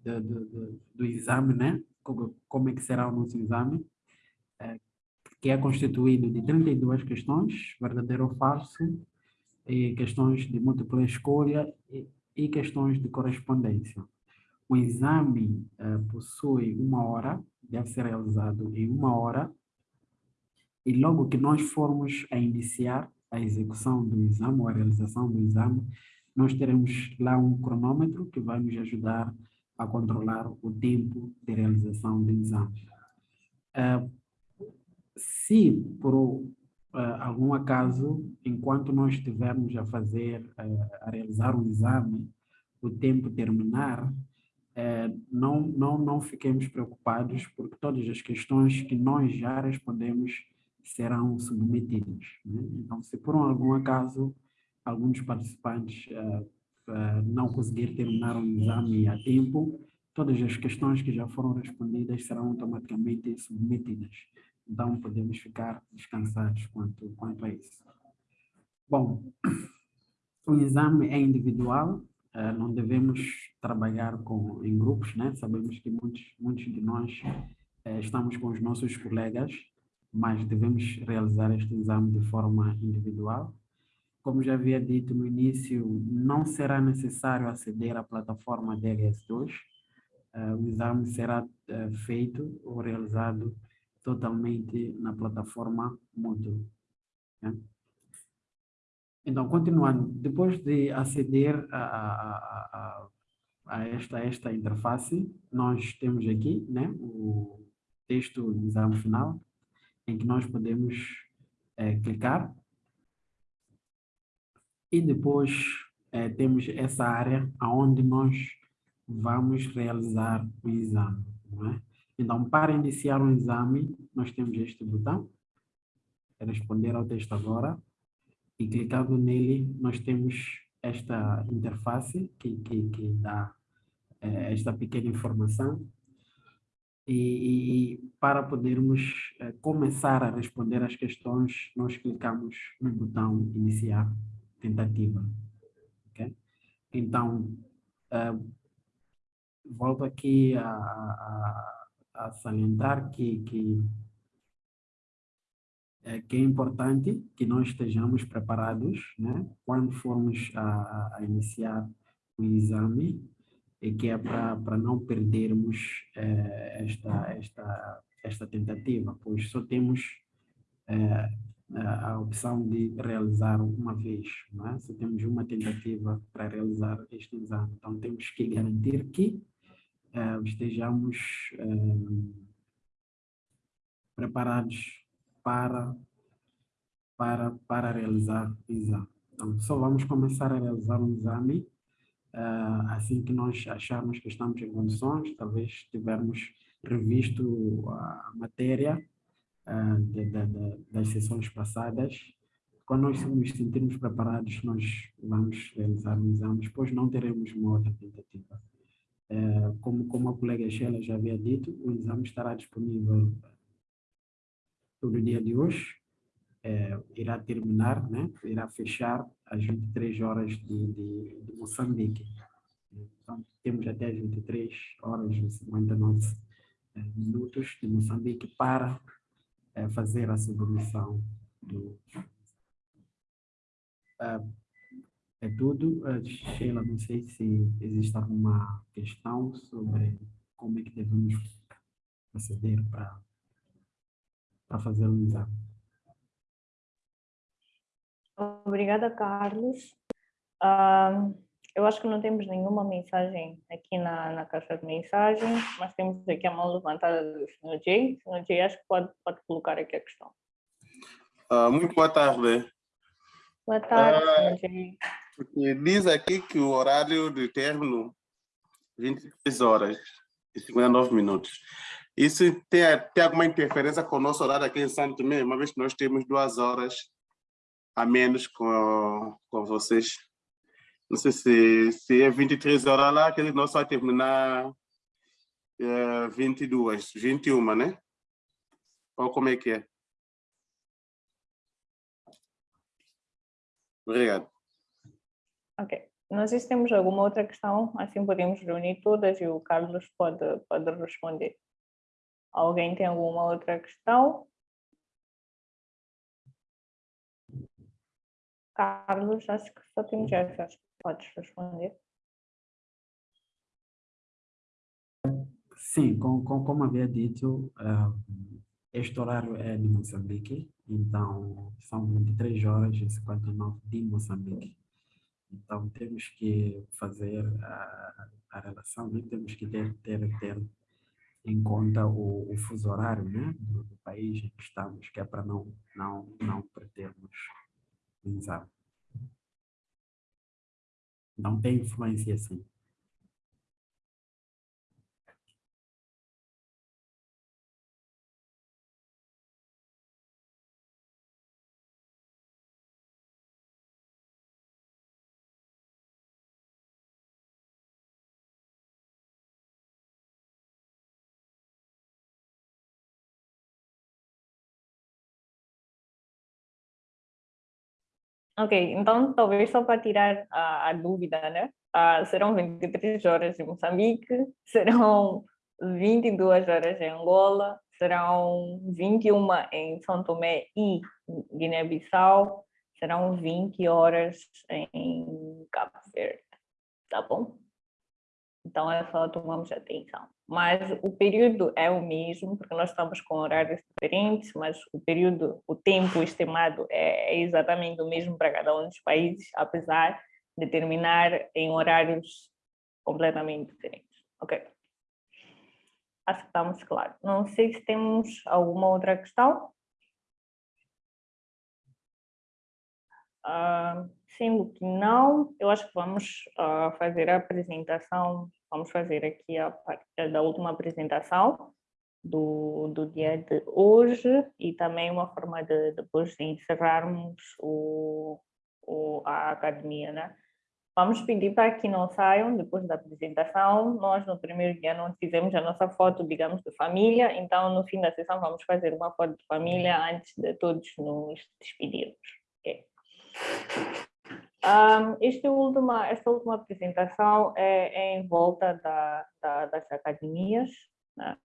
do, do, do, exame, né? Como, é que será o nosso exame, é, que é constituído de 32 questões, verdadeiro ou falso, e questões de múltipla escolha e, e questões de correspondência. O exame é, possui uma hora, deve ser realizado em uma hora, e logo que nós formos a iniciar a execução do exame ou a realização do exame, nós teremos lá um cronômetro que vai nos ajudar a controlar o tempo de realização do exame. Uh, se por uh, algum acaso, enquanto nós estivermos a fazer, uh, a realizar um exame, o tempo terminar, não, não, não fiquemos preocupados, porque todas as questões que nós já respondemos serão submetidas. Né? Então, se por algum acaso alguns participantes não conseguir terminar o exame a tempo, todas as questões que já foram respondidas serão automaticamente submetidas. Então, podemos ficar descansados quanto, quanto a isso. Bom, o exame é individual, eh, não devemos trabalhar com, em grupos, né? Sabemos que muitos, muitos de nós eh, estamos com os nossos colegas, mas devemos realizar este exame de forma individual como já havia dito no início, não será necessário aceder à plataforma DHS2. Uh, eh, o exame será uh, feito ou realizado totalmente na plataforma Moodle. Né? Então, continuando, depois de aceder a, a, a, a, esta, esta interface, nós temos aqui né, o texto do exame final, em que nós podemos é, clicar e depois é, temos essa área onde nós vamos realizar o exame. É? Então, para iniciar o exame, nós temos este botão, responder ao texto agora, e clicando nele, nós temos esta interface que, que, que dá é, esta pequena informação. E, e para podermos é, começar a responder as questões, nós clicamos no botão iniciar tentativa. Okay? Então, uh, volto aqui a, a, a salientar que, que, é, que é importante que nós estejamos preparados né, quando formos a, a iniciar o exame e que é para não perdermos é, esta, esta, esta tentativa, pois só temos é, a opção de realizar uma vez, é? se temos uma tentativa para realizar este exame. Então, temos que garantir que uh, estejamos uh, preparados para, para, para realizar o exame. Então, só vamos começar a realizar um exame uh, assim que nós acharmos que estamos em condições, talvez tivermos revisto a matéria de, das sessões passadas. Quando nós nos sentirmos preparados, nós vamos realizar um exame, depois não teremos uma outra tentativa. Uh, como, como a colega Sheila já havia dito, o exame estará disponível todo dia de hoje, é, irá terminar, né? irá fechar às 23 horas de, de, de Moçambique. Então, temos até as 23 horas e 59 é, minutos de Moçambique para é, fazer a submissão do. É, é tudo. Sheila, não sei se existe alguma questão sobre como é que devemos proceder para, para fazer o exame. Obrigada, Carlos. Uh, eu acho que não temos nenhuma mensagem aqui na, na caixa de mensagens, mas temos aqui a mão levantada do Sr. Jay. Sr. Jay, acho que pode, pode colocar aqui a questão. Uh, muito boa tarde. Boa tarde, uh, Sr. Jay. Diz aqui que o horário de término 23 horas e 59 minutos. Isso tem, tem alguma interferência com o nosso horário aqui em Santo Tomé, uma vez que nós temos duas horas a menos com, com vocês. Não sei se, se é 23 horas lá, que nós só terminar é, 22, 21, né? Ou como é que é? Obrigado. Ok. Se temos alguma outra questão, assim podemos reunir todas e o Carlos pode, pode responder. Alguém tem alguma outra questão? Carlos, acho que só temos essa, acho que podes responder. Sim, com, com, como havia dito, uh, este horário é de Moçambique, então são 23 horas e 59 de Moçambique. Então temos que fazer a, a relação, né? temos que ter, ter, ter em conta o, o fuso horário né? do, do país em que estamos, que é para não, não, não perdermos Exato. Não tem influência assim. Ok, então talvez só para tirar a, a dúvida, né? Ah, serão 23 horas em Moçambique, serão 22 horas em Angola, serão 21 em São Tomé e Guiné-Bissau, serão 20 horas em Cabo Verde, tá bom? Então é só tomamos atenção mas o período é o mesmo, porque nós estamos com horários diferentes, mas o período, o tempo estimado é, é exatamente o mesmo para cada um dos países, apesar de terminar em horários completamente diferentes. Ok. Acho que estamos claros. Não sei se temos alguma outra questão. Uh, sendo que não, eu acho que vamos uh, fazer a apresentação Vamos fazer aqui a parte da última apresentação do, do dia de hoje e também uma forma de depois de encerrarmos o, o, a academia, né? Vamos pedir para que não saiam depois da apresentação. Nós, no primeiro dia, não fizemos a nossa foto, digamos, de família, então, no fim da sessão, vamos fazer uma foto de família antes de todos nos despedirmos. Okay. Um, este última, esta última apresentação é, é em volta da, da, das academias. Né?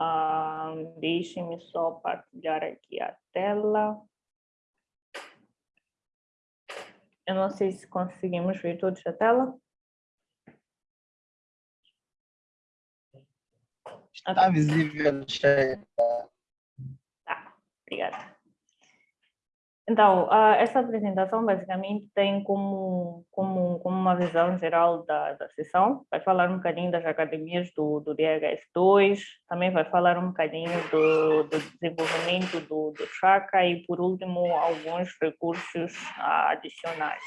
Um, Deixem-me só partilhar aqui a tela. Eu não sei se conseguimos ver todos a tela. Está visível, Sheila. Tá, obrigada. Então, uh, essa apresentação basicamente tem como, como, como uma visão geral da, da sessão. Vai falar um bocadinho das academias do, do DHS2, também vai falar um bocadinho do, do desenvolvimento do, do Chaka e, por último, alguns recursos uh, adicionais.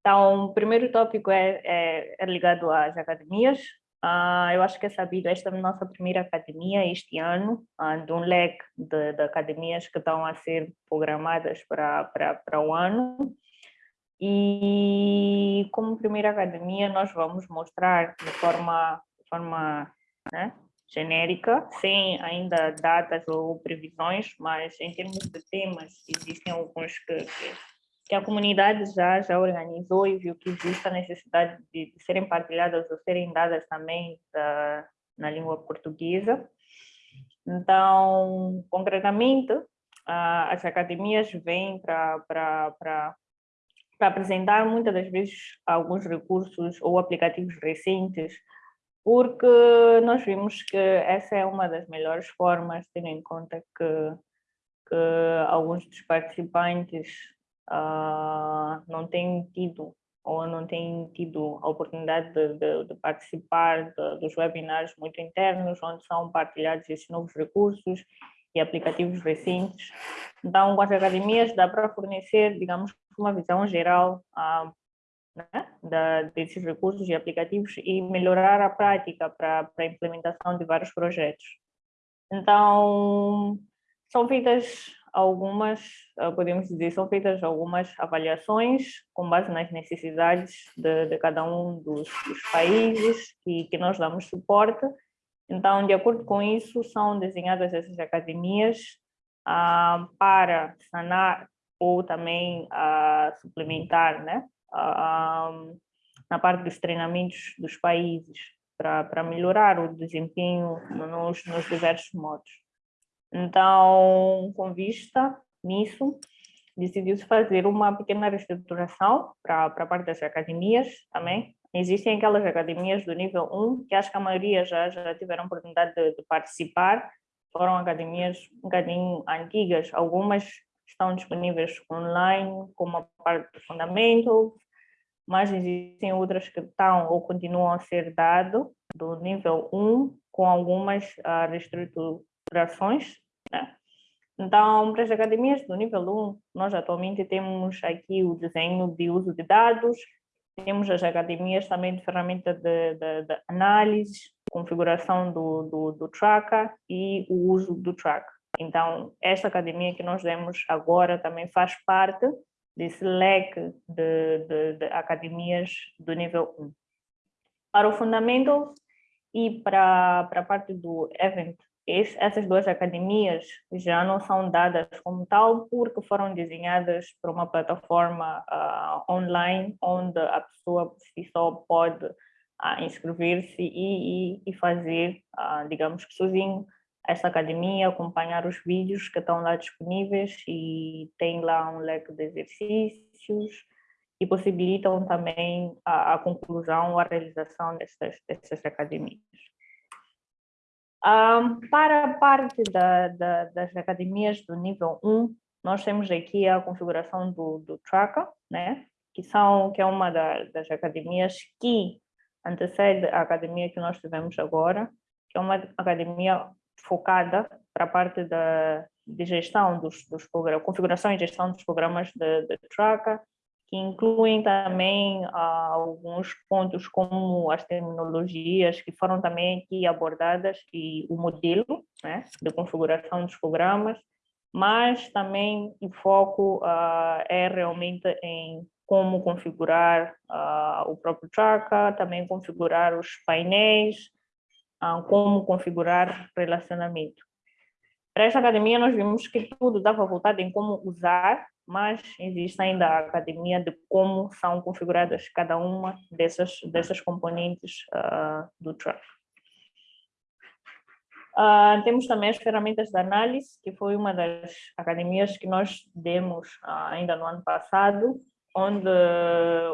Então, o primeiro tópico é, é, é ligado às academias. Uh, eu acho que é sabido, esta é a nossa primeira academia este ano, uh, de um leque de, de, academias que estão a ser programadas para, para, para o ano. E como primeira academia, nós vamos mostrar de forma, forma né, genérica, sem ainda datas ou previsões, mas em termos de temas, existem alguns que, que que a comunidade já, já organizou e viu que existe a necessidade de, de serem partilhadas ou serem dadas também da, na língua portuguesa. Então, concretamente, as academias vêm para apresentar muitas das vezes alguns recursos ou aplicativos recentes, porque nós vimos que essa é uma das melhores formas, tendo em conta que, que alguns dos participantes uh, não têm tido ou não têm tido a oportunidade de, de, de participar de, dos webinars muito internos, onde são partilhados esses novos recursos e aplicativos recentes. Então, com as academias dá para fornecer, digamos, uma visão geral uh, né, da, desses recursos e aplicativos e melhorar a prática para a implementação de vários projetos. Então, são feitas algumas, ah, podemos dizer, são feitas algumas avaliações com base nas necessidades de, de cada um dos, dos países que, que nós damos suporte. Então, de acordo com isso, são desenhadas essas academias ah, para sanar ou também ah, suplementar né, ah, na parte dos treinamentos dos países para melhorar o desempenho nos, nos diversos modos. Então, com vista nisso, decidiu-se fazer uma pequena reestruturação para a parte das academias também. Existem aquelas academias do nível 1, que acho que a maioria já, já tiveram oportunidade de, de participar, foram academias um bocadinho antigas, algumas estão disponíveis online, como a parte do fundamento, mas existem outras que estão ou continuam a ser dado do nível 1, com algumas uh, operações. Né? Então, para as academias do nível 1, nós atualmente temos aqui o desenho de uso de dados, temos as academias também de ferramenta de, de, de análise, configuração do, do, do tracker e o uso do tracker. Então, esta academia que nós demos agora também faz parte desse leque de, de, de academias do nível 1. Para o Fundamentals e para, para a parte do Event essas duas academias já não são dadas como tal porque foram desenhadas para uma plataforma uh, online onde a pessoa si só pode uh, inscrever-se e, e, e, fazer, uh, digamos que sozinho, essa academia, acompanhar os vídeos que estão lá disponíveis e tem lá um leque de exercícios e possibilitam também a, a conclusão, a realização dessas, dessas academias. Um, para a parte da, da, das academias do nível 1, nós temos aqui a configuração do, do Tracker, né? que, são, que é uma da, das academias que antecede a academia que nós tivemos agora, que é uma academia focada para a parte da, de gestão dos, dos programas, configuração e gestão dos programas de, de Tracker, que incluem também ah, alguns pontos como as terminologias que foram também aqui abordadas e o modelo né, de configuração dos programas, mas também o foco ah, é realmente em como configurar ah, o próprio tracker, também configurar os painéis, como configurar relacionamento. Para essa academia nós vimos que tudo estava voltado em como usar mas existe ainda a academia de como são configuradas cada uma dessas, dessas componentes uh, do Trust. Uh, temos também as ferramentas de análise, que foi uma das academias que nós demos uh, ainda no ano passado, onde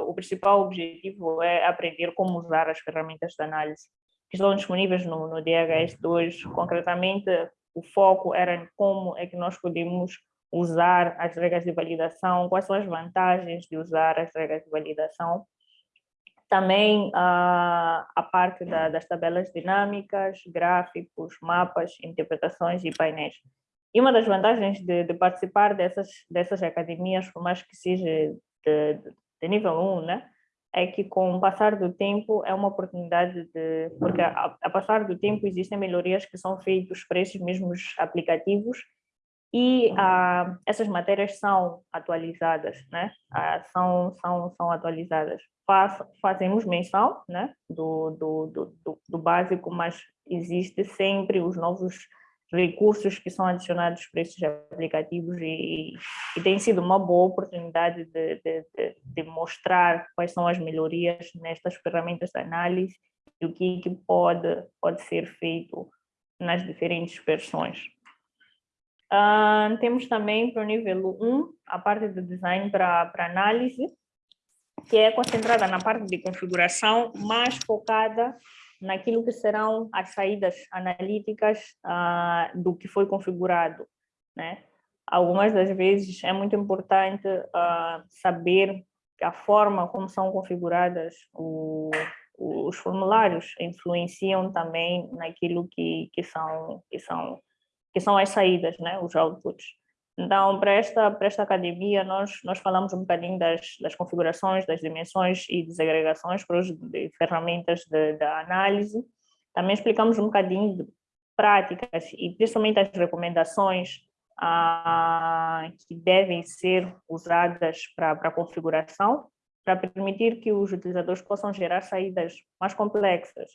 o principal objetivo é aprender como usar as ferramentas de análise que estão disponíveis no, no DHS2. Concretamente, o foco era em como é que nós podemos usar as regras de validação, quais são as vantagens de usar as regras de validação. Também a, a parte da, das tabelas dinâmicas, gráficos, mapas, interpretações e painéis. E uma das vantagens de, de participar dessas, dessas academias, por mais que seja de, de nível 1, né, é que com o passar do tempo é uma oportunidade de... Porque a, a passar do tempo existem melhorias que são feitas para esses mesmos aplicativos e ah, essas matérias são atualizadas, né? Ah, são, são, são atualizadas. Faz, fazemos menção né? do, do, do, do básico, mas existe sempre os novos recursos que são adicionados para esses aplicativos e, e tem sido uma boa oportunidade de, de, de, de, mostrar quais são as melhorias nestas ferramentas de análise e o que, que pode, pode ser feito nas diferentes versões. Uh, temos também para o nível 1 a parte de design para análise, que é concentrada na parte de configuração, mais focada naquilo que serão as saídas analíticas uh, do que foi configurado. Né? Algumas das vezes é muito importante uh, saber a forma como são configuradas o, os formulários influenciam também naquilo que, que, são, que, são, que são as saídas, né? os outputs. Então, para esta, para esta academia, nós, nós falamos um bocadinho das, das configurações, das dimensões e desagregações para ferramentas de, de, análise. Também explicamos um bocadinho de práticas e principalmente as recomendações ah, que devem ser usadas para, para a configuração, para permitir que os utilizadores possam gerar saídas mais complexas,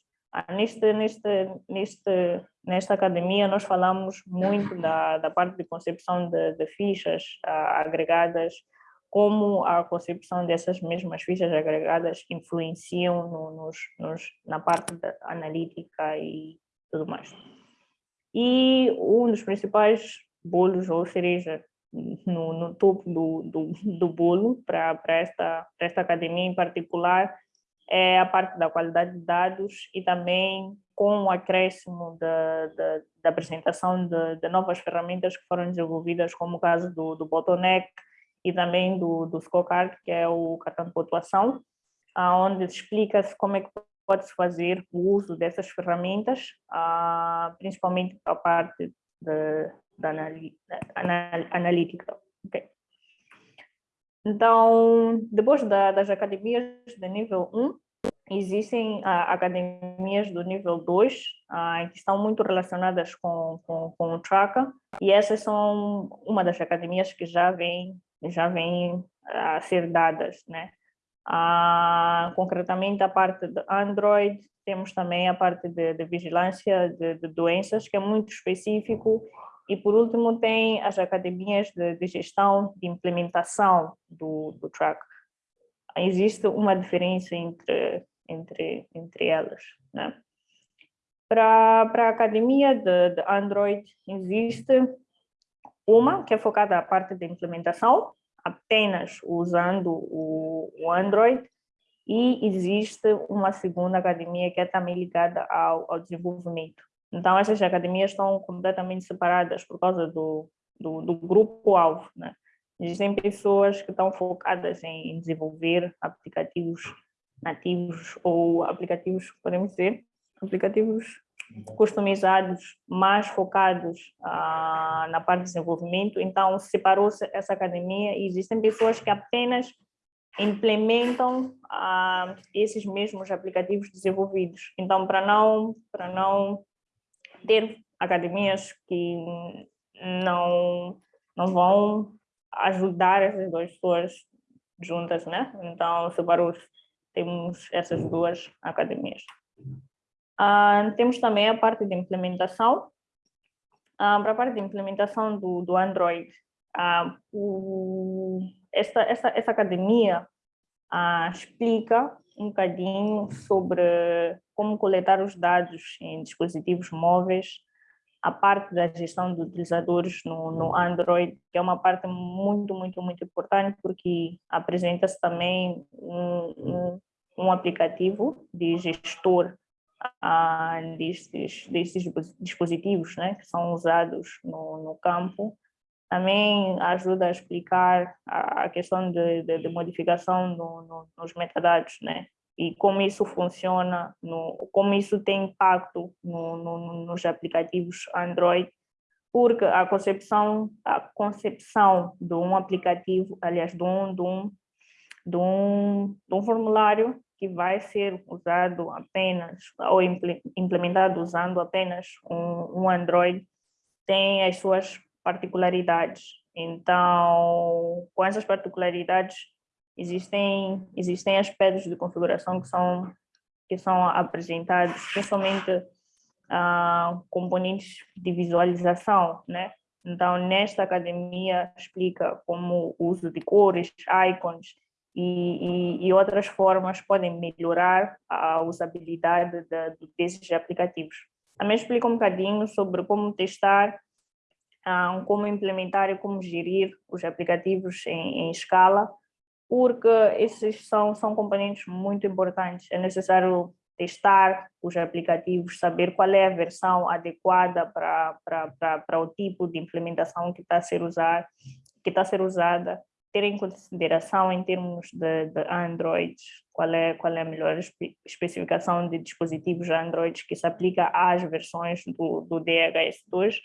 neste, neste, neste, nesta academia nós falamos muito da, da parte de concepção de, de fichas ah, agregadas, como a concepção dessas mesmas fichas agregadas influenciam no, nos, nos, na parte analítica e tudo mais. E um dos principais bolos ou cereja no, no topo do, do, do bolo para esta, esta academia em particular é a parte da qualidade de dados e também com o acréscimo da, da, da apresentação de, de, novas ferramentas que foram desenvolvidas, como o caso do, do Bottleneck e também do, do Scorecard, que é o cartão de pontuação, onde explica-se como é que pode-se fazer o uso dessas ferramentas, principalmente para a parte da analítica. Okay. Então, depois da, das academias de nível 1, existem ah, academias do nível 2, ah, que estão muito relacionadas com, com, com o Tracker, e essas são uma das academias que já vem, já vem a ser dadas, né? Ah, concretamente a parte de Android, temos também a parte de, de vigilância de, de doenças, que é muito específico e, por último, tem as academias de, de gestão de implementação do, do track. Existe uma diferença entre, entre, entre elas. Né? Para, para a academia de, de Android, existe uma que é focada na parte de implementação, apenas usando o, o Android, e existe uma segunda academia que é também ligada ao, ao desenvolvimento. Então, essas academias estão completamente separadas por causa do, do, do grupo-alvo. Né? Existem pessoas que estão focadas em desenvolver aplicativos nativos ou aplicativos, podemos dizer, aplicativos customizados, mais focados ah, na parte de desenvolvimento. Então, separou-se essa academia e existem pessoas que apenas implementam ah, esses mesmos aplicativos desenvolvidos. Então, para não, para não ter academias que não, não vão ajudar essas duas pessoas juntas, né? Então, separou temos essas duas academias. Uh, temos também a parte de implementação. Uh, para a parte de implementação do, do Android, uh, o, essa, essa, essa academia explica um bocadinho sobre como coletar os dados em dispositivos móveis, a parte da gestão de utilizadores no, no Android, que é uma parte muito, muito, muito importante, porque apresenta-se também um, um, um, aplicativo de gestor ah, destes, destes dispositivos né, que são usados no, no campo, também ajuda a explicar a, questão de, de, de modificação no, no, nos metadados, né? E como isso funciona, no, como isso tem impacto no, nos aplicativos Android, porque a concepção, a concepção de um aplicativo, aliás, de um, de um, de um, de um formulário que vai ser usado apenas, ou implementado usando apenas um, um Android, tem as suas particularidades. Então, com essas particularidades, existem, existem aspectos de configuração que são, que são apresentados, principalmente uh, componentes de visualização, né? Então, nesta academia explica como o uso de cores, icons e, e, e outras formas podem melhorar a usabilidade de, desses aplicativos. Também explica um bocadinho sobre como testar, uh, como implementar e como gerir os aplicativos em, em escala, porque esses são, são componentes muito importantes. É necessário testar os aplicativos, saber qual é a versão adequada para, para, para, o tipo de implementação que está a ser usada, que está a ser usada, ter em consideração em termos de, de Android, qual é, qual é a melhor especificação de dispositivos Android que se aplica às versões do, do DHS2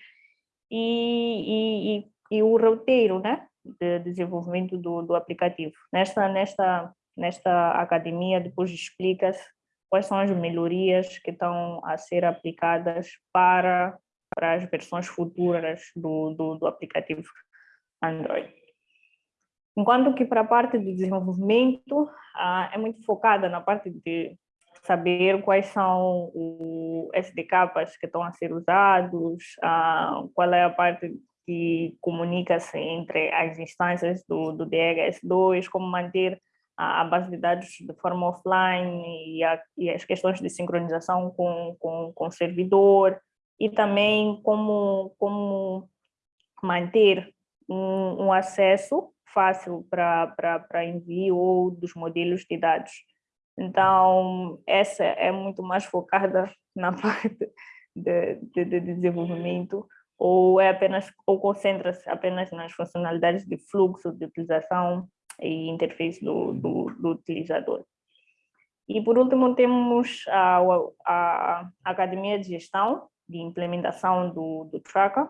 e, e, e, o roteiro né, de desenvolvimento do, do aplicativo. Nesta, nesta, nesta academia depois explica-se quais são as melhorias que estão a ser aplicadas para, para as versões futuras do, do, do aplicativo Android. Enquanto que para a parte de desenvolvimento, ah, é muito focada na parte de saber quais são os SDKs que estão a ser usados, ah, qual é a parte que comunica-se entre as instâncias do, do DHS2, como manter a, base de dados de forma offline e, a, e as questões de sincronização com, com, com o servidor e também como, como manter um, um acesso fácil para envio ou dos modelos de dados. Então, essa é muito mais focada na parte de, de, de desenvolvimento ou é apenas ou concentra-se apenas nas funcionalidades de fluxo de utilização e interface do, do, do utilizador. E por último temos a, a, a, Academia de Gestão de Implementação do, do Tracker,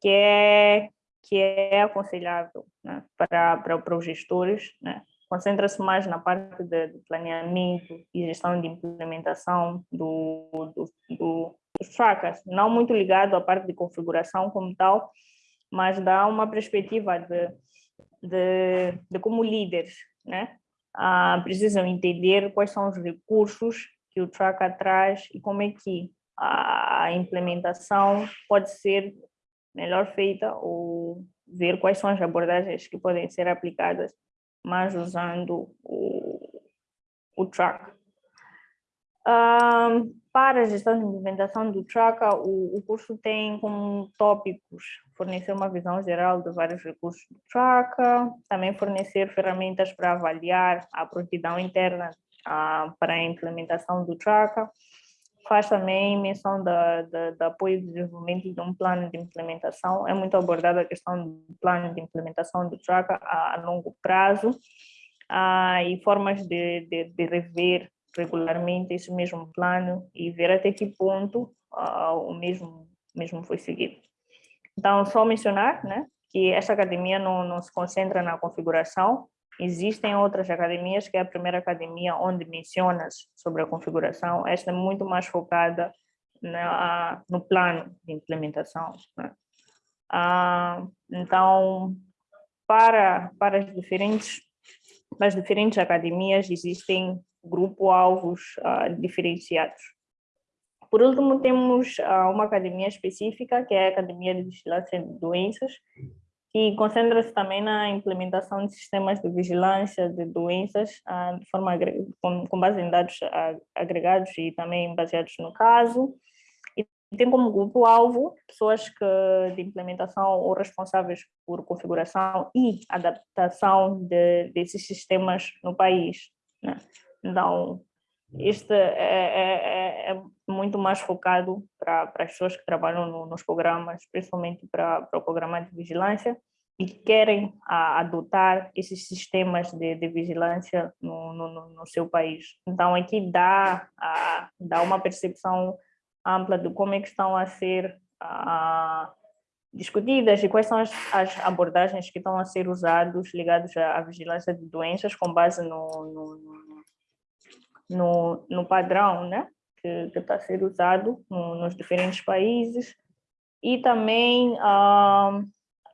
que é, que é aconselhável né, para, para, para os gestores, né? Concentra-se mais na parte de, planeamento e gestão de implementação do, do, do, dos trackers, não muito ligado à parte de configuração como tal, mas dá uma perspectiva de de, de como líderes, né? Ah, precisam entender quais são os recursos que o Tracker traz e como é que a implementação pode ser melhor feita ou ver quais são as abordagens que podem ser aplicadas, mas usando o, o Tracker. Um, para a gestão de implementação do Tracker, o, o, curso tem como tópicos fornecer uma visão geral de vários recursos do Tracker, também fornecer ferramentas para avaliar a prontidão interna uh, para a implementação do Tracker, faz também menção da, da, da apoio e desenvolvimento de um plano de implementação, é muito abordada a questão do plano de implementação do Tracker a, a longo prazo, uh, e formas de, de, de rever regularmente esse mesmo plano e ver até que ponto uh, o mesmo, mesmo foi seguido. Então, só mencionar né, que esta academia não, não se concentra na configuração, existem outras academias, que é a primeira academia onde mencionas sobre a configuração, esta é muito mais focada na, no plano de implementação. Né? Ah, então, para, para as diferentes, para as diferentes academias existem grupo-alvos uh, diferenciados. Por último, temos uh, uma academia específica, que é a Academia de Vigilância de Doenças, que concentra-se também na implementação de sistemas de vigilância de doenças uh, de forma com, com, base em dados agregados e também baseados no caso. E tem como grupo-alvo pessoas que, de implementação ou responsáveis por configuração e adaptação de, desses sistemas no país. Né? Então, este é, é, é, é muito mais focado para as pessoas que trabalham no, nos programas, principalmente para, o programa de vigilância, e querem a, adotar esses sistemas de, de vigilância no, no, no, seu país. Então, aqui dá, a, dá uma percepção ampla de como é que estão a ser a, discutidas e quais são as, as, abordagens que estão a ser usados ligados à, à vigilância de doenças com base no, no, no, no padrão né, que, está a ser usado no, nos diferentes países e também ah,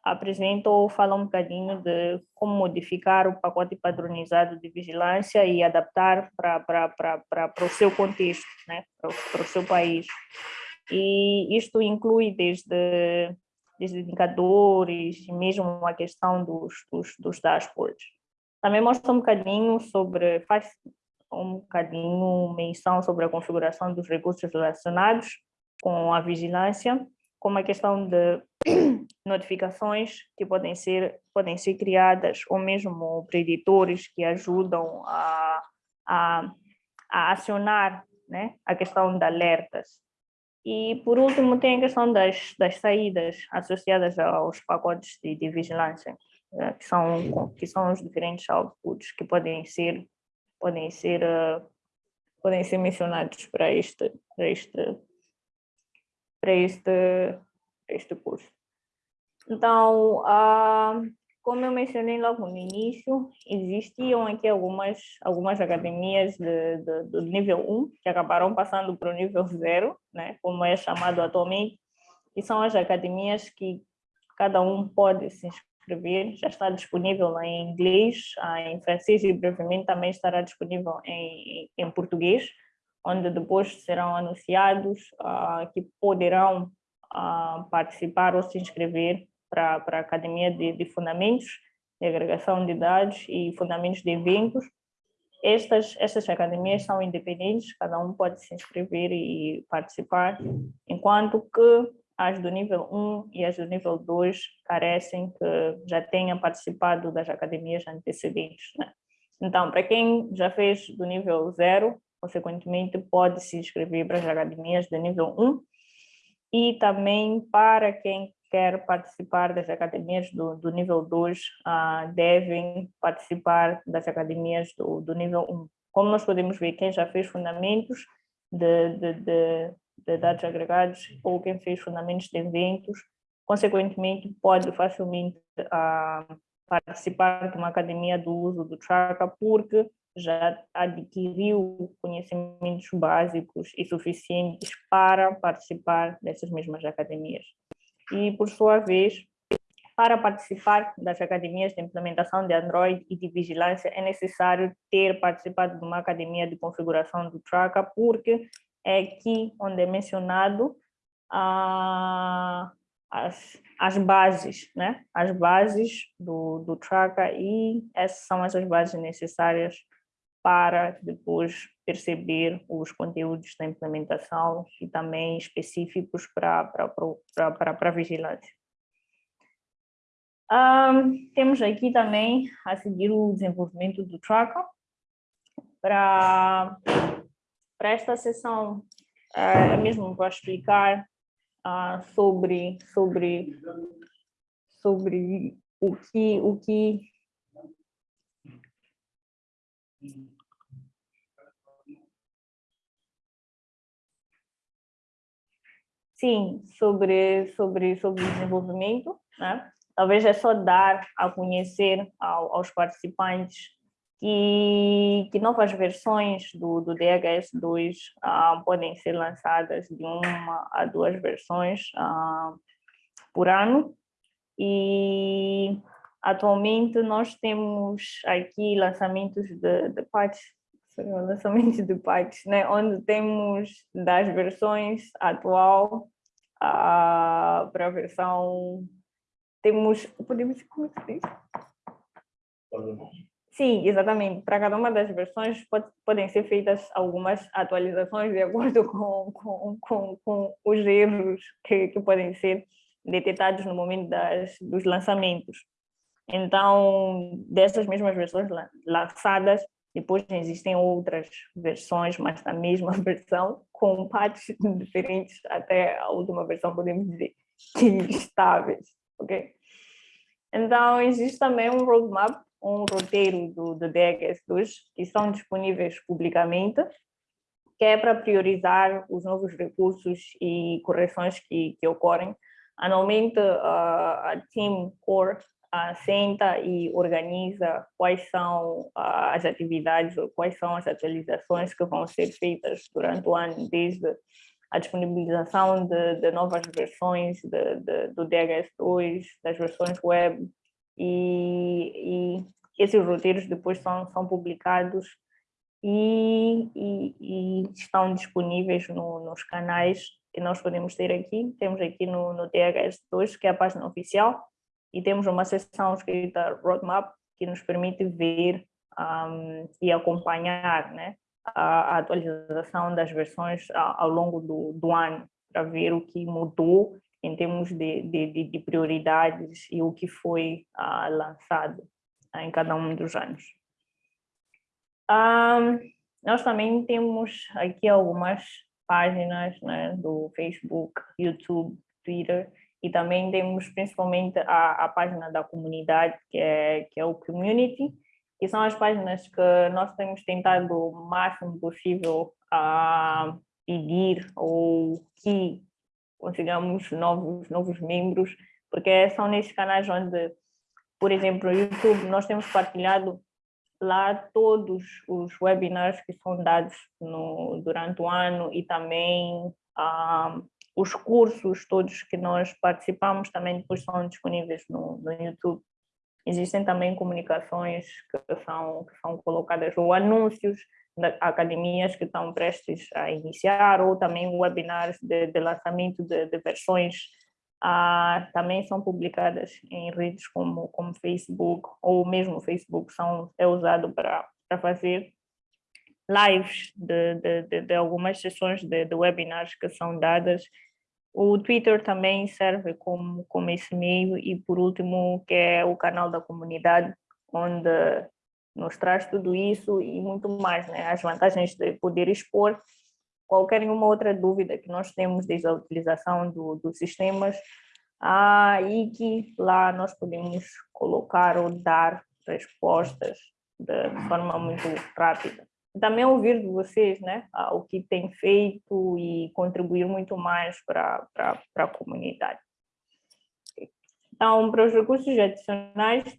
apresenta ou fala um bocadinho de como modificar o pacote padronizado de vigilância e adaptar para o seu contexto, né, para o seu país. E isto inclui desde, desde indicadores, mesmo a questão dos, dos, dos dashboards. Também mostra um bocadinho sobre, faz um bocadinho menção sobre a configuração dos recursos relacionados com a vigilância como a questão de notificações que podem ser, podem ser criadas, ou mesmo preditores que ajudam a, a, a acionar né, a questão de alertas. E, por último, tem a questão das, das saídas associadas aos pacotes de, de vigilância, né, que, são, que são os diferentes outputs que podem ser, podem ser, uh, podem ser mencionados para este, para este para este, este curso. Então, ah, como eu mencionei logo no início, existiam aqui algumas, algumas academias de, de, do nível 1 que acabaram passando para o nível 0, né, como é chamado atualmente, e são as academias que cada um pode se inscrever, já está disponível em inglês, ah, em francês e brevemente também estará disponível em, em português onde depois serão anunciados uh, que poderão uh, participar ou se inscrever para a Academia de, de, Fundamentos de Agregação de Dados e Fundamentos de Eventos. Estas, estas academias são independentes, cada um pode se inscrever e participar, enquanto que as do nível 1 e as do nível 2 carecem que já tenham participado das academias antecedentes. Né? Então, para quem já fez do nível 0, consequentemente pode se inscrever para as academias de nível 1 e também para quem quer participar das academias do, do nível 2, uh, ah, devem participar das academias do, do nível 1. Como nós podemos ver, quem já fez fundamentos de, de, de, de dados agregados ou quem fez fundamentos de eventos, consequentemente pode facilmente uh, participar de uma academia do uso do Tracker, porque já adquiriu conhecimentos básicos e suficientes para participar dessas mesmas academias. E, por sua vez, para participar das academias de implementação de Android e de vigilância, é necessário ter participado de uma academia de configuração do Tracker, porque é aqui onde é mencionado as, as bases, né? as bases do, do Tracker, e essas são essas bases necessárias para depois perceber os conteúdos da implementação e também específicos para, para, para, para a vigilância. Um, temos aqui também a seguir o desenvolvimento do Tracker. Para, para esta sessão, uh, mesmo para explicar uh, sobre, sobre, sobre o que, o que Sim, sobre, sobre, sobre desenvolvimento, né? talvez é só dar a conhecer ao, aos participantes que, que novas versões do, do DHS2 ah, podem ser lançadas de uma a duas versões ah, por ano. E atualmente nós temos aqui lançamentos de, de patches, lançamentos de patches, né? onde temos das versões atual uh, para a versão. Temos. Podemos. Como é se diz? Sim, exatamente. Para cada uma das versões pode, podem ser feitas algumas atualizações de acordo com, com, com, com os erros que, que podem ser detectados no momento das, dos lançamentos. Então, dessas mesmas versões lançadas, Depois existem outras versões, mas na mesma versão, com partes diferentes, até a última versão, podemos dizer, que estáveis, ok? Então, existe também um roadmap, um roteiro do, do DHS2, que são disponíveis publicamente, que é para priorizar os novos recursos e correções que, que ocorrem. Anualmente, a, a Team Core uh, senta e organiza quais são as atividades, ou quais são as atualizações que vão ser feitas durante o ano, desde a disponibilização de, de novas versões de, de, do DHS2, das versões web, e, e esses roteiros depois são, são publicados e, e, e estão disponíveis no, nos canais que nós podemos ter aqui. Temos aqui no, no DHS2, que é a página oficial, e temos uma seção escrita Roadmap, que nos permite ver um, e acompanhar né, a, a, atualização das versões ao, ao longo do, do, ano, para ver o que mudou em termos de, de, de prioridades e o que foi uh, lançado uh, em cada um dos anos. Um, nós também temos aqui algumas páginas né, do Facebook, YouTube, Twitter, e também temos principalmente a, a página da comunidade, que é, que é o Community, que são as páginas que nós temos tentado o máximo possível a pedir ou que consigamos novos, novos membros, porque são nesses canais onde, por exemplo, no YouTube, nós temos partilhado lá todos os webinars que são dados no, durante o ano e também ah, os cursos todos que nós participamos também depois são disponíveis no, no YouTube. Existem também comunicações que são, que são colocadas, ou anúncios academias que estão prestes a iniciar, ou também webinars de, de lançamento de, de versões, ah, também são publicadas em redes como, como Facebook, ou mesmo Facebook são, é usado para, para fazer lives de, de, de, de algumas sessões de, de, webinars que são dadas. O Twitter também serve como, como esse meio e, por último, que é o canal da comunidade, onde nos traz tudo isso e muito mais, né? as vantagens de poder expor qualquer uma outra dúvida que nós temos desde a utilização do, dos sistemas ah, e que lá nós podemos colocar ou dar respostas de, forma muito rápida também ouvir de vocês né, o que tem feito e contribuir muito mais para a comunidade. Então, para os recursos adicionais,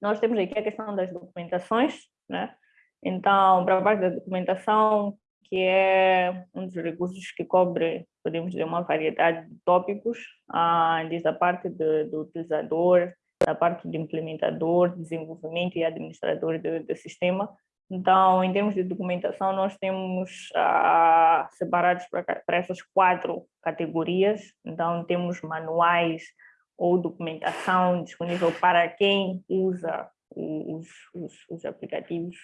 nós temos aqui a questão das documentações, né? Então, para a parte da documentação, que é um dos recursos que cobre, podemos dizer, uma variedade de tópicos, ah, desde a parte do, do utilizador, da parte do implementador, desenvolvimento e administrador do, do sistema, então, em termos de documentação, nós temos ah, separados para essas quatro categorias. Então, temos manuais ou documentação disponível para quem usa os, os, os aplicativos,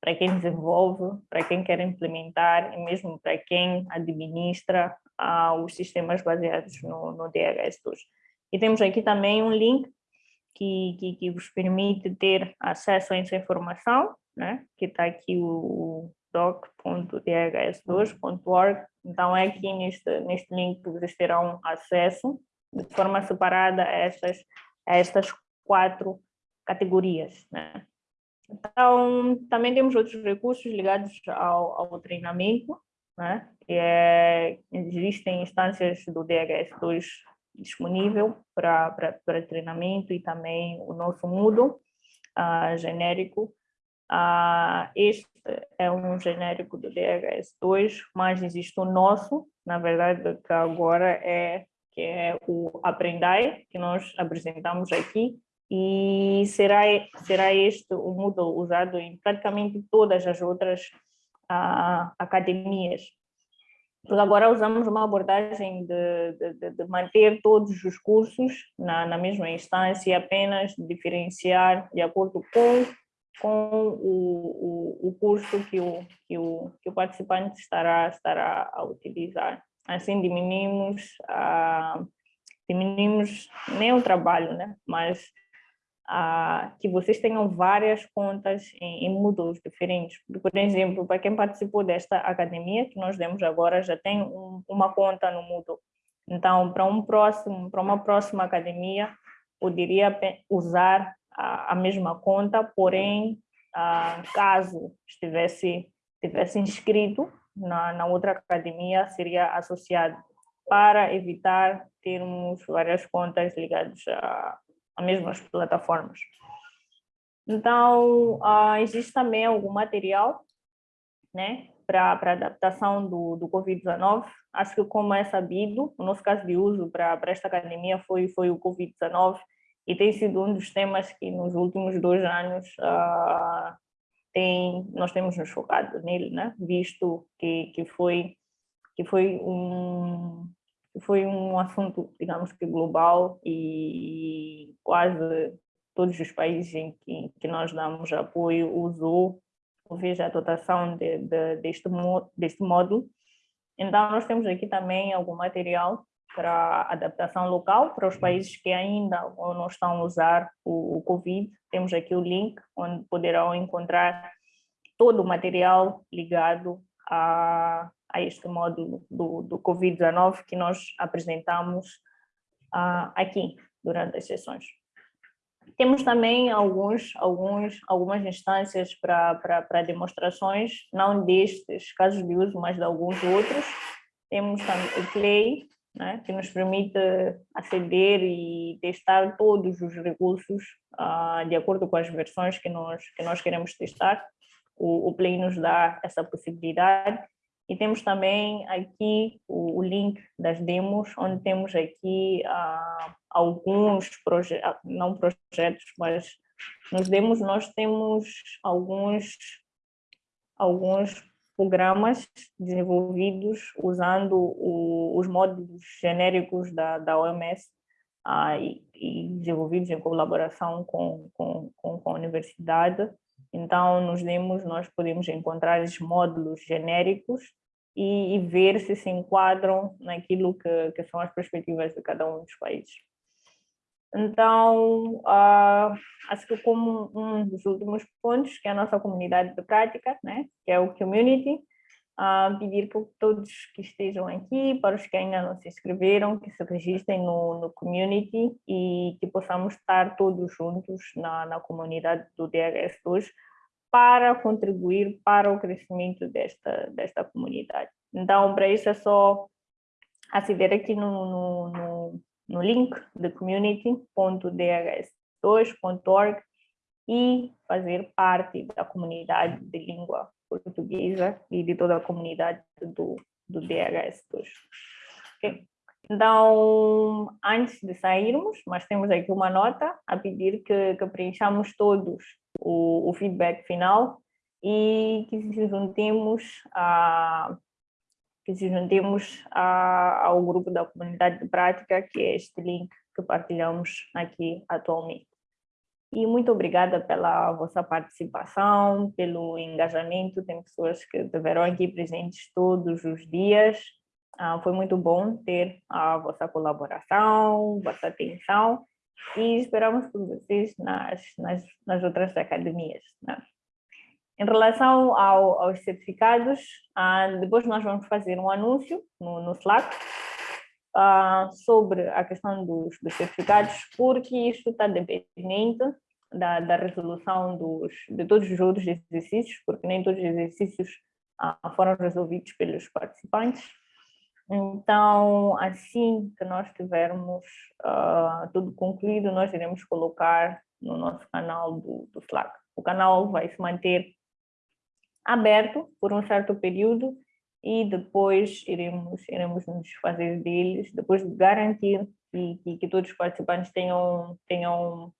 para quem desenvolve, para quem quer implementar e mesmo para quem administra ah, os sistemas baseados no, no DHS2. E temos aqui também um link que, que, que vos permite ter acesso a essa informação né? que está aqui o doc.dhs2.org, então é aqui neste, neste link que vocês terão acesso de forma separada a estas, a estas quatro categorias. Né? Então, também temos outros recursos ligados ao, ao treinamento, né? é, existem instâncias do DHS2 disponível para treinamento e também o nosso Moodle uh, genérico, ah, este é um genérico do DHS2, mas existe o nosso, na verdade, que agora é, que é o Aprendai, que nós apresentamos aqui, e será, será este o Moodle usado em praticamente todas as outras ah, academias. Porque agora usamos uma abordagem de, de, de manter todos os cursos na, na mesma instância apenas diferenciar de acordo com com o, o, o curso que o, que, o, que o participante estará, estará a utilizar. Assim diminuímos, a, diminuímos nem o trabalho, né? mas uh, que vocês tenham várias contas em, em Moodles diferentes. Por exemplo, para quem participou desta academia que nós demos agora, já tem um, uma conta no Moodle. Então, para um próximo, para uma próxima academia, poderia usar a, a mesma conta, porém, uh, caso estivesse, estivesse inscrito na, na outra academia, seria associado para evitar termos várias contas ligadas a, a mesmas plataformas. Então, uh, existe também algum material né, para adaptação do, do Covid-19. Acho que, como é sabido, o nosso caso de uso para esta academia foi, foi o Covid-19 e tem sido um dos temas que nos últimos dois anos uh, tem, nós temos nos focado nele, né? visto que, que, foi, que foi um, foi um assunto, digamos que global e quase todos os países em que, que nós damos apoio usou, ou veja, a dotação de, de, deste, deste módulo. Então, nós temos aqui também algum material para adaptação local, para os países que ainda não estão a usar o, o Covid. Temos aqui o link, onde poderão encontrar todo o material ligado a, a este módulo do, do Covid-19 que nós apresentamos uh, aqui durante as sessões. Temos também alguns, alguns, algumas instâncias para demonstrações, não destes casos de uso, mas de alguns outros. Temos também o Clay, né, que nos permite aceder e testar todos os recursos uh, de acordo com as versões que nós, que nós queremos testar. O, o Play nos dá essa possibilidade e temos também aqui o, o link das demos, onde temos aqui uh, alguns projetos, não projetos, mas nos demos nós temos alguns, alguns programas desenvolvidos usando o, os módulos genéricos da, da OMS ah, e, e, desenvolvidos em colaboração com, com, com, com a universidade. Então, nos demos, nós podemos encontrar esses módulos genéricos e, e, ver se se enquadram naquilo que, que, são as perspectivas de cada um dos países. Então, uh, acho que como um dos últimos pontos, que é a nossa comunidade de prática, né, que é o community, uh, pedir para todos que estejam aqui, para os que ainda não se inscreveram, que se registrem no, no community e que possamos estar todos juntos na, na comunidade do DHS2, para contribuir para o crescimento desta, desta comunidade. Então, para isso é só aceder aqui no, no, no, no link de community.dhs2.org e fazer parte da comunidade de língua portuguesa e de toda a comunidade do, do DHS2. Okay. Então, antes de sairmos, nós temos aqui uma nota a pedir que, que preenchamos todos o, o, feedback final e que juntemos a que se juntemos a, ao grupo da comunidade de prática, que é este link que partilhamos aqui atualmente. E muito obrigada pela vossa participação, pelo engajamento, tem pessoas que estiveram aqui presentes todos os dias, ah, foi muito bom ter a vossa colaboração, vossa atenção e esperamos por vocês nas, nas, nas outras academias. Né? Em relação ao, aos certificados, ah, depois nós vamos fazer um anúncio no, no Slack ah, sobre a questão dos, dos certificados, porque isto está dependente da, da resolução dos, de todos os outros exercícios, porque nem todos os exercícios foram resolvidos pelos participantes. Então, assim que nós tivermos uh, tudo concluído, nós iremos colocar no nosso canal do, do Slack. O canal vai se manter aberto por um certo período e depois iremos, iremos nos fazer deles, depois de garantir que, que, todos os participantes tenham, tenham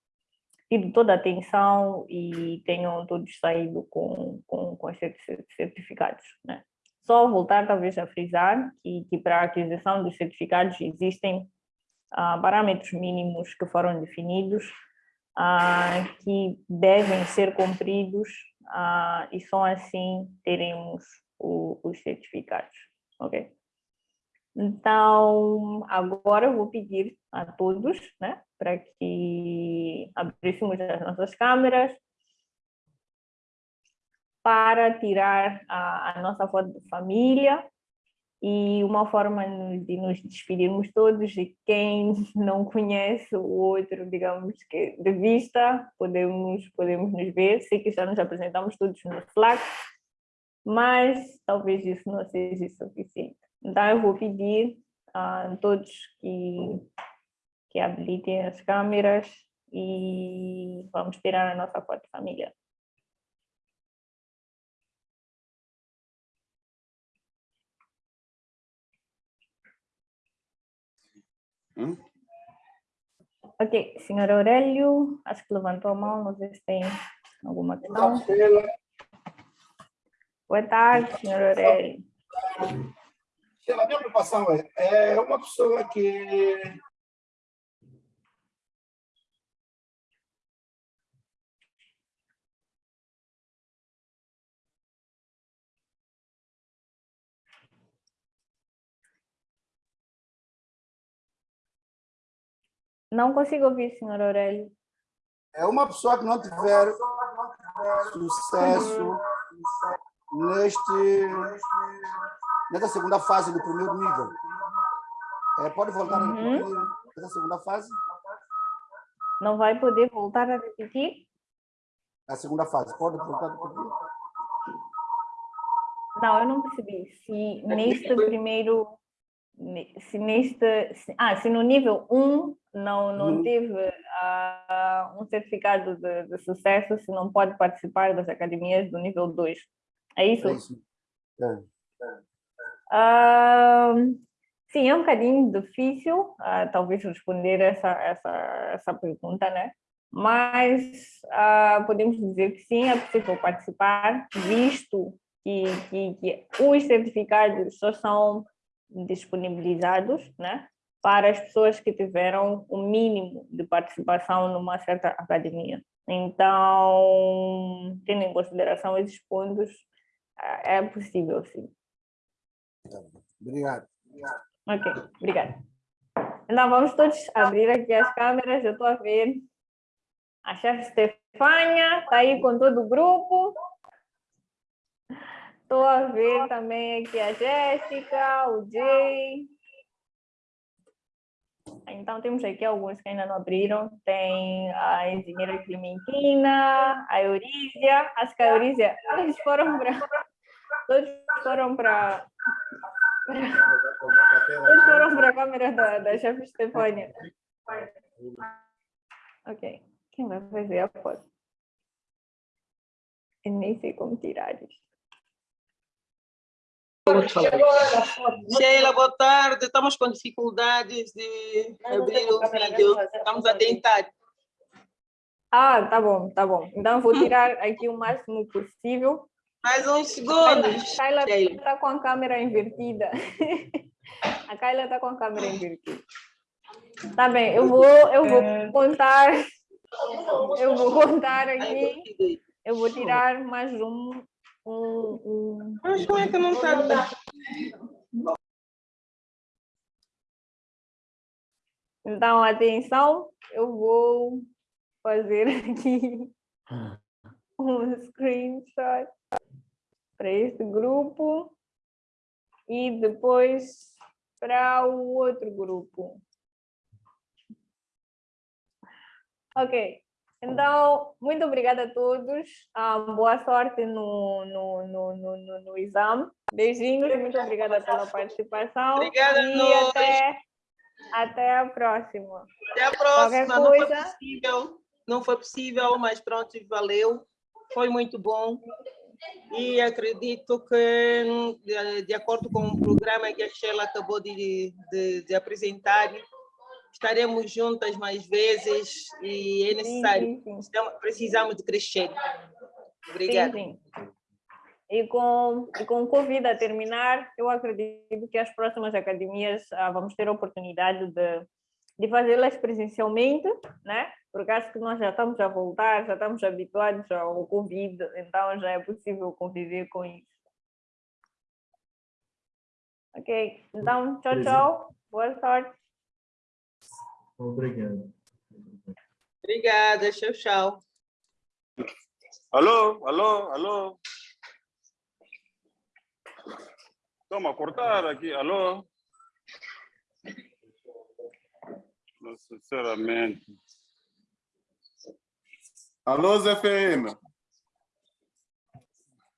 tido toda a atenção e tenham todos saído com, com, com os certificados. Né? Só voltar talvez a frisar que, que para a aquisição dos certificados existem uh, parâmetros mínimos que foram definidos, uh, que devem ser cumpridos uh, e só assim teremos o, os certificados, ok? Então, agora eu vou pedir a todos né, para que abríssemos as nossas câmeras para tirar a, a nossa foto de família e uma forma de nos despedirmos todos e quem não conhece o outro, digamos que de vista, podemos, podemos nos ver, sei que já nos apresentamos todos no Slack, mas talvez isso não seja suficiente. Então eu vou pedir a todos que, que habilitem as câmeras e vamos tirar a nossa foto família. Hum? Ok, senhor Aurélio, acho que levantou a mão, não sei se tem alguma questão. Boa tarde, senhor Aurélio. A minha preocupação é, é uma pessoa que Não consigo ouvir, senhor Aurélio. É uma pessoa que não tiver sucesso neste, nessa segunda fase do primeiro nível. É, pode voltar uhum. a repetir essa segunda fase? Não vai poder voltar a repetir? A segunda fase, pode voltar a repetir? Não, eu não percebi. Se neste primeiro se neste, se, ah, se no nível 1 não, não Uhum. teve ah, um certificado de, de sucesso, se não pode participar das academias do nível 2. É isso? É isso. É. Ah, sim, é um bocadinho difícil, ah, talvez responder essa, essa, essa pergunta, né? Mas podemos dizer que sim, é possível participar, visto que, que, que os certificados só são disponibilizados, né? Para as pessoas que tiveram o mínimo de participação numa certa academia. Então, tendo em consideração esses pontos, é possível, sim. Obrigado. Ok, obrigada. Então, vamos todos abrir aqui as câmeras. Eu estou a ver a chefe Stefânia, está aí com todo o grupo. Estou a ver também aqui a Jéssica, o Jay. Então, temos aqui alguns que ainda não abriram. Tem a engenheira Clementina, a Eurísia. Acho que a Eurísia, eles foram para... Todos foram para... Todos foram para a câmera da, da chefe Stefânia. Ok. Quem vai fazer a foto? Eu nem sei como tirar isso. Sheila, boa tarde. Estamos com dificuldades de abrir o vídeo. Estamos a tentar. Ah, tá bom, tá bom. Então, vou tirar aqui o máximo possível. Mais uns segundos. A Kyla está com a câmera invertida. A Kyla está com a câmera invertida. Tá bem, eu vou, eu vou contar. Eu vou contar aqui. Eu vou tirar mais um um, um... Mas como é que não está? Então, atenção, eu vou fazer aqui um screenshot para este grupo e depois para o outro grupo. Ok. Então, muito obrigada a todos. Um, boa sorte no, no, no, no, no, exame. Beijinhos, muito obrigada pela participação. Obrigada e nós. até, até a próxima. Até a próxima. Não foi possível, não foi possível, mas pronto, valeu. Foi muito bom. E acredito que, de, de acordo com o programa que a Sheila acabou de, de, de apresentar, estaremos juntas mais vezes e é necessário. Sim, sim, sim. Precisamos de crescer. Obrigada. E com, e com o Covid a terminar, eu acredito que as próximas academias ah, vamos ter a oportunidade de, de fazê-las presencialmente, né? Porque acho que nós já estamos a voltar, já estamos habituados ao Covid, então já é possível conviver com isso. Ok, então, tchau, tchau. Boa sorte. Obrigado. Obrigada, tchau, tchau. Alô, alô, alô. Toma, cortar aqui, alô. Não, sinceramente. Alô, Zé Ferreira.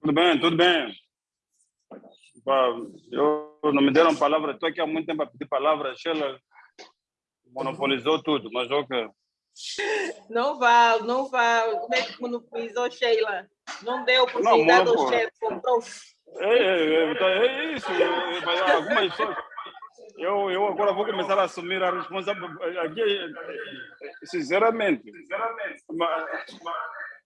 Tudo bem, tudo bem. Eu não me deram palavra, estou aqui há muito tempo a pedir palavra, Sheila monopolizou tudo, mas ok. Não vá, não vá. Como é que monopolizou Sheila? Não deu Não, oportunidade ao monopólio. chefe, comprou. É, é, é, tá- é isso, é, mas algumas pessoas. Eu, eu agora vou começar a assumir a responsabilidade. Aqui, é, sinceramente, mas- as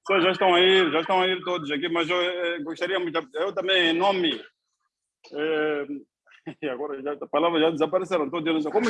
pessoas já estão a ir, já estão a ir todos aqui, mas eu eh, gostaria muito, eu também, em nome. eh, e agora já, a palavra já desapareceram, todos eles. Como